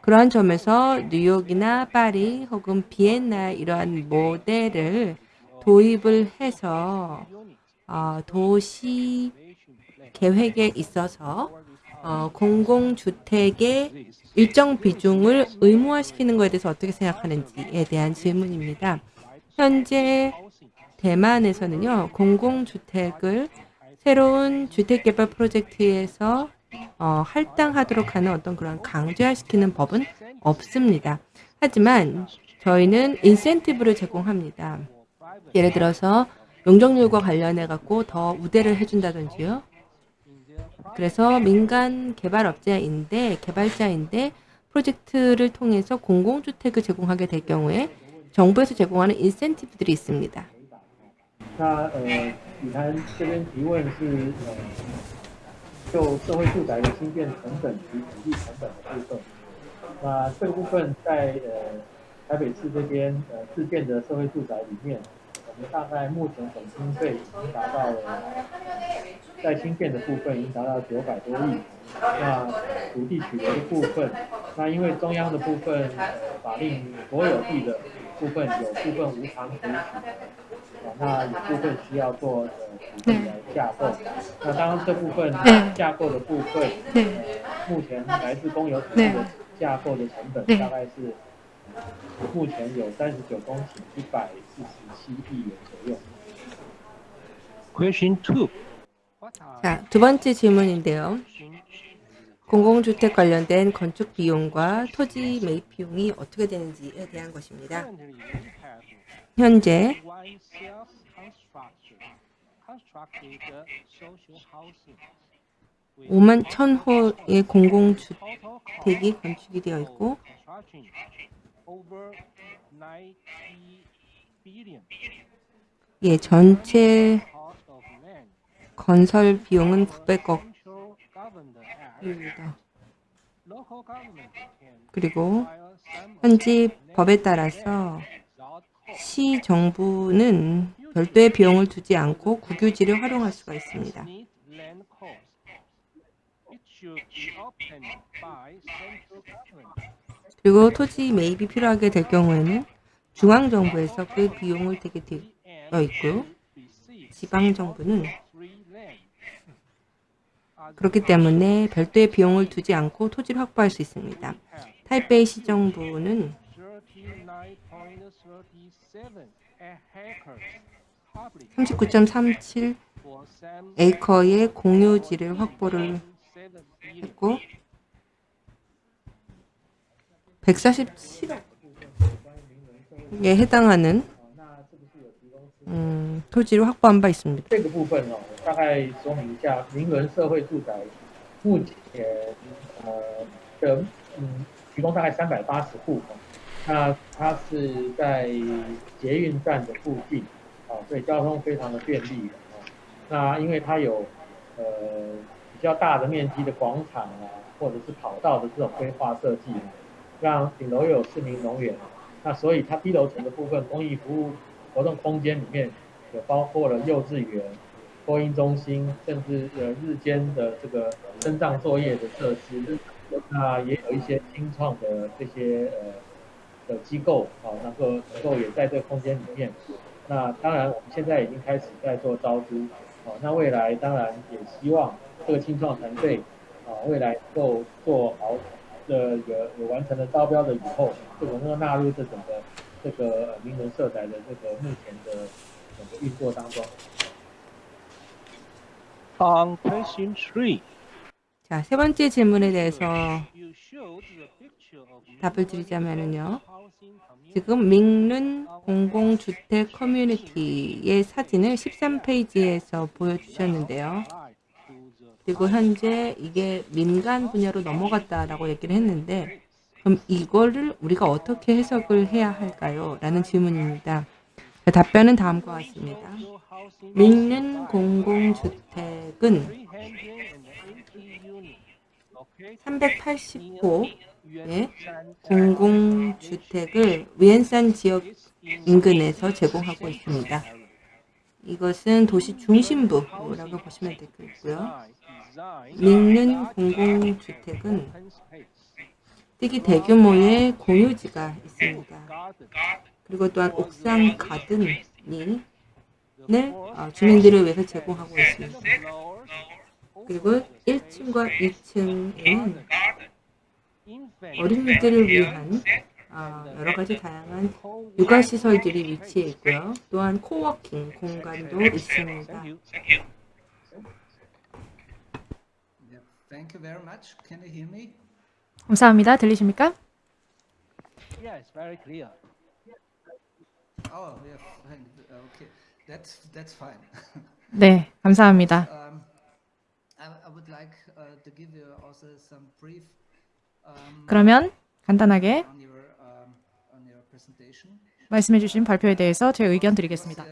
그러한 점에서 뉴욕이나 파리 혹은 비엔나 이러한 모델을 도입을 해서 어, 도시 계획에 있어서 어, 공공주택의 일정 비중을 의무화시키는 것에 대해서 어떻게 생각하는지에 대한 질문입니다. 현재 대만에서는요, 공공주택을 새로운 주택개발 프로젝트에서 어, 할당하도록 하는 어떤 그런 강제화시키는 법은 없습니다. 하지만 저희는 인센티브를 제공합니다. 예를 들어서 용적률과 관련해 갖고 더 우대를 해준다든지요. 그래서 민간 개발업자인데 개발자인데 프로젝트를 통해서 공공주택을 제공하게 될 경우에 정부에서 제공하는 인센티브들이 있습니다. 就社会住宅的新建成本及土地成本的部分。那这个部分在呃台北市这边呃自建的社会住宅里面，我们大概目前总经费已经达到了，在新建的部分已经达到九百多亿。那土地取得的部分，那因为中央的部分呃法令国有地的部分有部分无偿可以取得。啊，那有部分需要做呃土地来架构，那当然这部分架构的部分，呃，目前来自公有土地的架构的成本大概是，呃目前有三十九公顷，一百四十七亿元左右。 Question two. What are 자, 두 번째 질문인데요. 공공주택 관련된 건축 비용과 토지 매입 비용이 어떻게 되는지에 대한 것입니다. 현재 5만 1,000호의 공공주택이 건축이 되어 있고 of construction over 90 billion. 예, 전체. 건설 비용은 900억 입니다. 그리고 현지 법에 따라서. 시 정부는 별도의 비용을 두지 않고 국유지를 활용할 수가 있습니다. 그리고 토지 매입이 필요하게 될 경우에는 중앙 정부에서 그 비용을 대게 되어 있고요. 지방 정부는 그렇기 때문에 별도의 비용을 두지 않고 토지를 확보할 수 있습니다. 타이베이 시정부는 39.37 에이커의 공유지를 확보를 했고 147억에 해당하는 음, 토지를 확보한 바 있습니다. 大概说明一下，明伦社会住宅目前呃的嗯提供大概三百八十户哦，那它是在捷运站的附近，哦，所以交通非常的便利的哦。那因为它有呃比较大的面积的广场啊，或者是跑道的这种规划设计，让顶楼有市民农园，那所以它低楼层的部分公益服务活动空间里面有包括了幼稚园、播音中心，甚至呃日间的这个生障作业的设施，那也有一些新创的这些呃的机构啊，能够能够也在这个空间里面。那当然，我们现在已经开始在做招租，啊，那未来当然也希望这个青创团队啊，未来能够做好的有有完成了招标的以后，这个能够纳入这整个这个呃名人色彩的这个目前的整个运作当中。On question three, 자, 세 번째 질문에 대해서 답을 community. 지금 민룬 공공주택 커뮤니티의 사진을 13페이지에서 보여주셨는데요. 그리고 현재 이게 민간 분야로 넘어갔다라고 얘기를 했는데 그럼 이거를 우리가 어떻게 해석을 해야 할까요? 라는 질문입니다. 그 답변은 다음과 같습니다. 민른 공공주택은 380호의 공공주택을 위엔산 지역 인근에서 제공하고 있습니다. 이것은 도시 중심부라고 보시면 되겠고요. 민른 공공주택은 특히 대규모의 공유지가 있습니다. 그리고 또한 옥상 가든이 을 어, 주민들을 위해서 제공하고 있습니다. 그리고 1층과 2층에는 어린이들을 위한 어, 여러 가지 다양한 육아 시설들이 위치해 있고요. 또한 코워킹 공간도 있습니다. Yeah, Thank you very much. Can you hear me? 감사합니다. 들리십니까? Yes, very clear. Oh, fine. Okay, that's that's fine. 네, 감사합니다. um, I, would like uh, to give you also some brief um, 그러면 간단하게 on your um, on your presentation. 말씀해 주신 발표에 대해서 제 의견 드리겠습니다.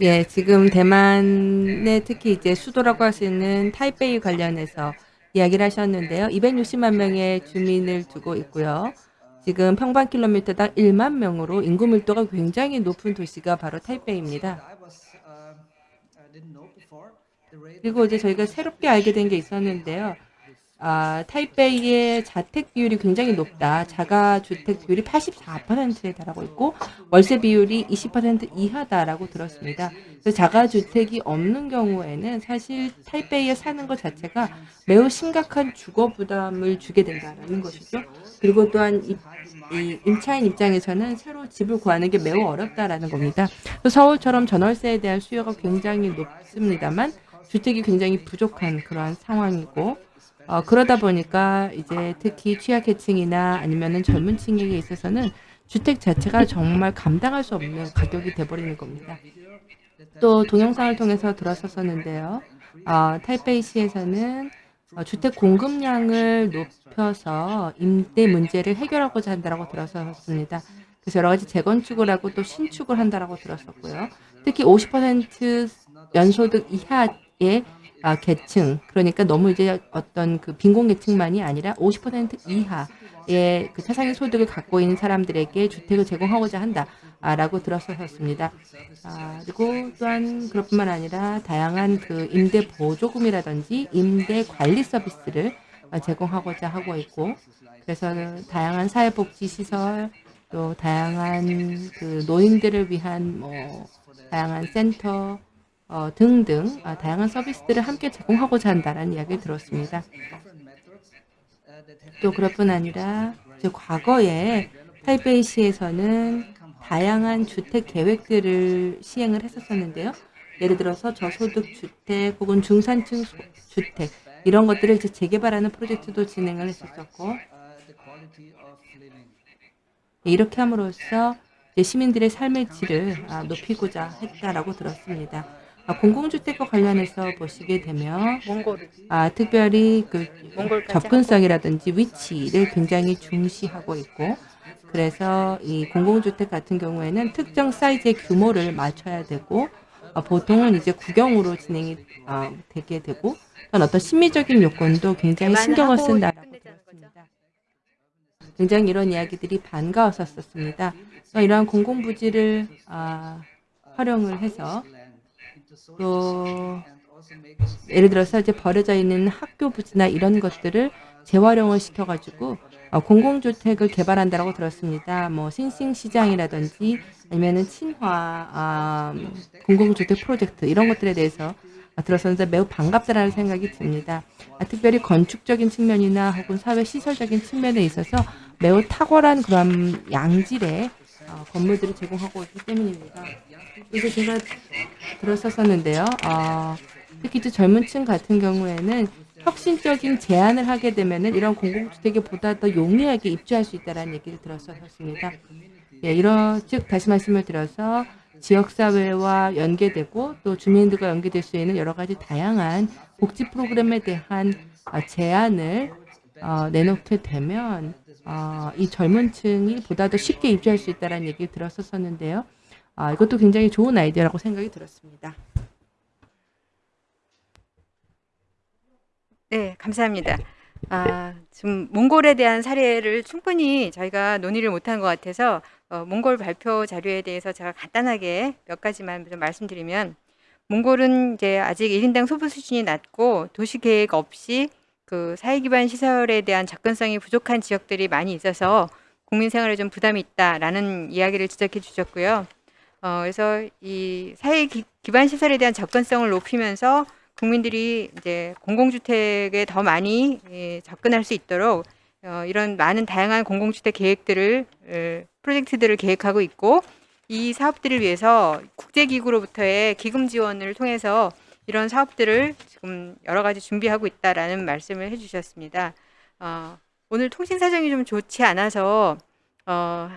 예, 지금 대만의 특히 이제 수도라고 할 수 있는 타이베이 관련해서 이야기를 하셨는데요. 260만 명의 주민을 두고 있고요. 지금 평방 킬로미터당 1만 명으로 인구 밀도가 굉장히 높은 도시가 바로 타이베이입니다. 그리고 이제 저희가 새롭게 알게 된 게 있었는데요. 아, 타이베이의 자택 비율이 굉장히 높다. 자가 주택 비율이 84%에 달하고 있고 월세 비율이 20% 이하다라고 들었습니다. 그래서 자가 주택이 없는 경우에는 사실 타이베이에 사는 것 자체가 매우 심각한 주거 부담을 주게 된다라는 것이죠. 그리고 또한 이, 이 임차인 입장에서는 새로 집을 구하는 게 매우 어렵다라는 겁니다. 서울처럼 전월세에 대한 수요가 굉장히 높습니다만 주택이 굉장히 부족한 그러한 상황이고 어, 그러다 보니까 이제 특히 취약계층이나 아니면은 젊은 층에게 있어서는 주택 자체가 정말 감당할 수 없는 가격이 돼버리는 겁니다. 또 동영상을 통해서 들었었는데요. 어, 타이페이시에서는 어, 주택 공급량을 높여서 임대 문제를 해결하고자 한다고 들었었습니다. 그래서 여러 가지 재건축을 하고 또 신축을 한다고 들었었고요. 특히 50% 연소득 이하의 아, 계층, 그러니까 너무 이제 어떤 그 빈곤 계층만이 아니라 50% 이하 의그 최상위 소득을 갖고 있는 사람들에게 주택을 제공하고자 한다라고 들었었습니다. 아, 그리고 또한 그것뿐만 아니라 다양한 그 임대 보조금이라든지 임대 관리 서비스를 아, 제공하고자 하고 있고, 그래서 다양한 사회복지 시설, 또 다양한 그 노인들을 위한 뭐 다양한 센터 어, 등등 아, 다양한 서비스들을 함께 제공하고자 한다는 이야기를 들었습니다. 또 그것뿐 아니라 과거에 타이베이시에서는 다양한 주택 계획들을 시행을 했었었는데요. 예를 들어서 저소득 주택 혹은 중산층 소- 주택 이런 것들을 이제 재개발하는 프로젝트도 진행을 했었었고 이렇게 함으로써 시민들의 삶의 질을 아, 높이고자 했다라고 들었습니다. 아, 공공주택과 관련해서 보시게 되면 아, 특별히 그 접근성이라든지 위치를 굉장히 중시하고 있고 그래서 이 공공주택 같은 경우에는 특정 사이즈의 규모를 맞춰야 되고 어, 보통은 이제 구경으로 진행이 어, 되게 되고 또는 어떤 심미적인 요건도 굉장히 신경을 쓴다라고 들었습니다. 굉장히 이런 이야기들이 반가웠었습니다. 이러한 공공부지를 아, 활용을 해서 또 예를 들어서 이제 버려져 있는 학교 부지나 이런 것들을 재활용을 시켜가지고 어, 공공주택을 개발한다고 들었습니다. 뭐 신兴시장이라든지 아니면은 친화 아, 공공주택 프로젝트 이런 것들에 대해서 아, 들었었는데 매우 반갑다라는 생각이 듭니다. 아, 특별히 건축적인 측면이나 혹은 사회 시설적인 측면에 있어서 매우 탁월한 그런 양질의 어, 건물들을 제공하고 있기 때문입니다. 그래서 제가 들었었는데요. 어, 특히 이제 젊은 층 같은 경우에는 혁신적인 제안을 하게 되면은 이런 공공주택에 보다 더 용이하게 입주할 수 있다는 얘기를 들었었습니다. 예, 이런 즉 다시 말씀을 드려서 지역사회와 연계되고 또 주민들과 연계될 수 있는 여러 가지 다양한 복지 프로그램에 대한 아, 제안을 어, 내놓게 되면 어, 이 젊은 층이 보다 더 쉽게 입주할 수 있다는 얘기를 들었었는데요. 아, 이것도 굉장히 좋은 아이디어라고 생각이 들었습니다. 네, 감사합니다. 아, 지금 몽골에 대한 사례를 충분히 저희가 논의를 못한 것 같아서 어, 몽골 발표 자료에 대해서 제가 간단하게 몇 가지만 좀 말씀드리면 몽골은 이제 아직 1인당 소비 수준이 낮고 도시 계획 없이 그 사회 기반 시설에 대한 접근성이 부족한 지역들이 많이 있어서 국민 생활에 좀 부담이 있다라는 이야기를 지적해 주셨고요. 어, 그래서 이 사회 기, 기반 시설에 대한 접근성을 높이면서 국민들이 이제 공공주택에 더 많이 예, 접근할 수 있도록 어, 이런 많은 다양한 공공주택 계획들을 에, 프로젝트들을 계획하고 있고 이 사업들을 위해서 국제기구로부터의 기금 지원을 통해서 이런 사업들을 지금 여러 가지 준비하고 있다라는 말씀을 해주셨습니다. 어, 오늘 통신 사정이 좀 좋지 않아서 어,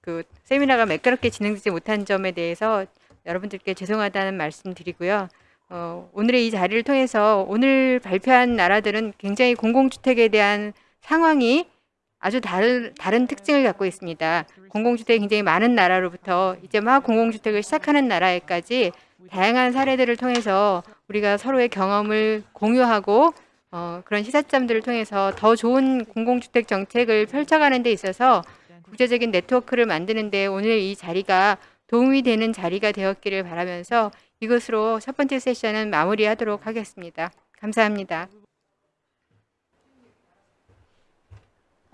그 세미나가 매끄럽게 진행되지 못한 점에 대해서 여러분들께 죄송하다는 말씀 드리고요. 어, 오늘의 이 자리를 통해서 오늘 발표한 나라들은 굉장히 공공주택에 대한 상황이 아주 다른, 다른 특징을 갖고 있습니다. 공공주택이 굉장히 많은 나라로부터 이제 막 공공주택을 시작하는 나라에까지 다양한 사례들을 통해서 우리가 서로의 경험을 공유하고 어, 그런 시사점들을 통해서 더 좋은 공공주택 정책을 펼쳐가는 데 있어서 국제적인 네트워크를 만드는 데 오늘 이 자리가 도움이 되는 자리가 되었기를 바라면서 이것으로 첫 번째 세션은 마무리하도록 하겠습니다. 감사합니다.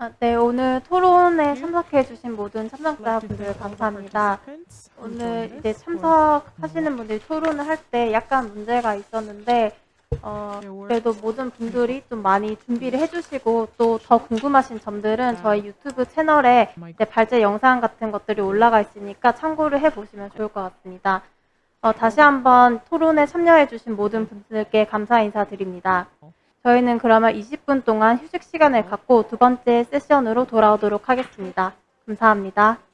아, 네, 오늘 토론에 참석해 주신 모든 참석자분들 감사합니다. 오늘 이제 참석하시는 분들이 토론을 할 때 약간 문제가 있었는데 어, 그래도 모든 분들이 좀 많이 준비를 해주시고 또 더 궁금하신 점들은 저희 유튜브 채널에 발제 영상 같은 것들이 올라가 있으니까 참고를 해보시면 좋을 것 같습니다. 어, 다시 한번 토론에 참여해주신 모든 분들께 감사 인사드립니다. 저희는 그러면 20분 동안 휴식 시간을 갖고 두 번째 세션으로 돌아오도록 하겠습니다. 감사합니다.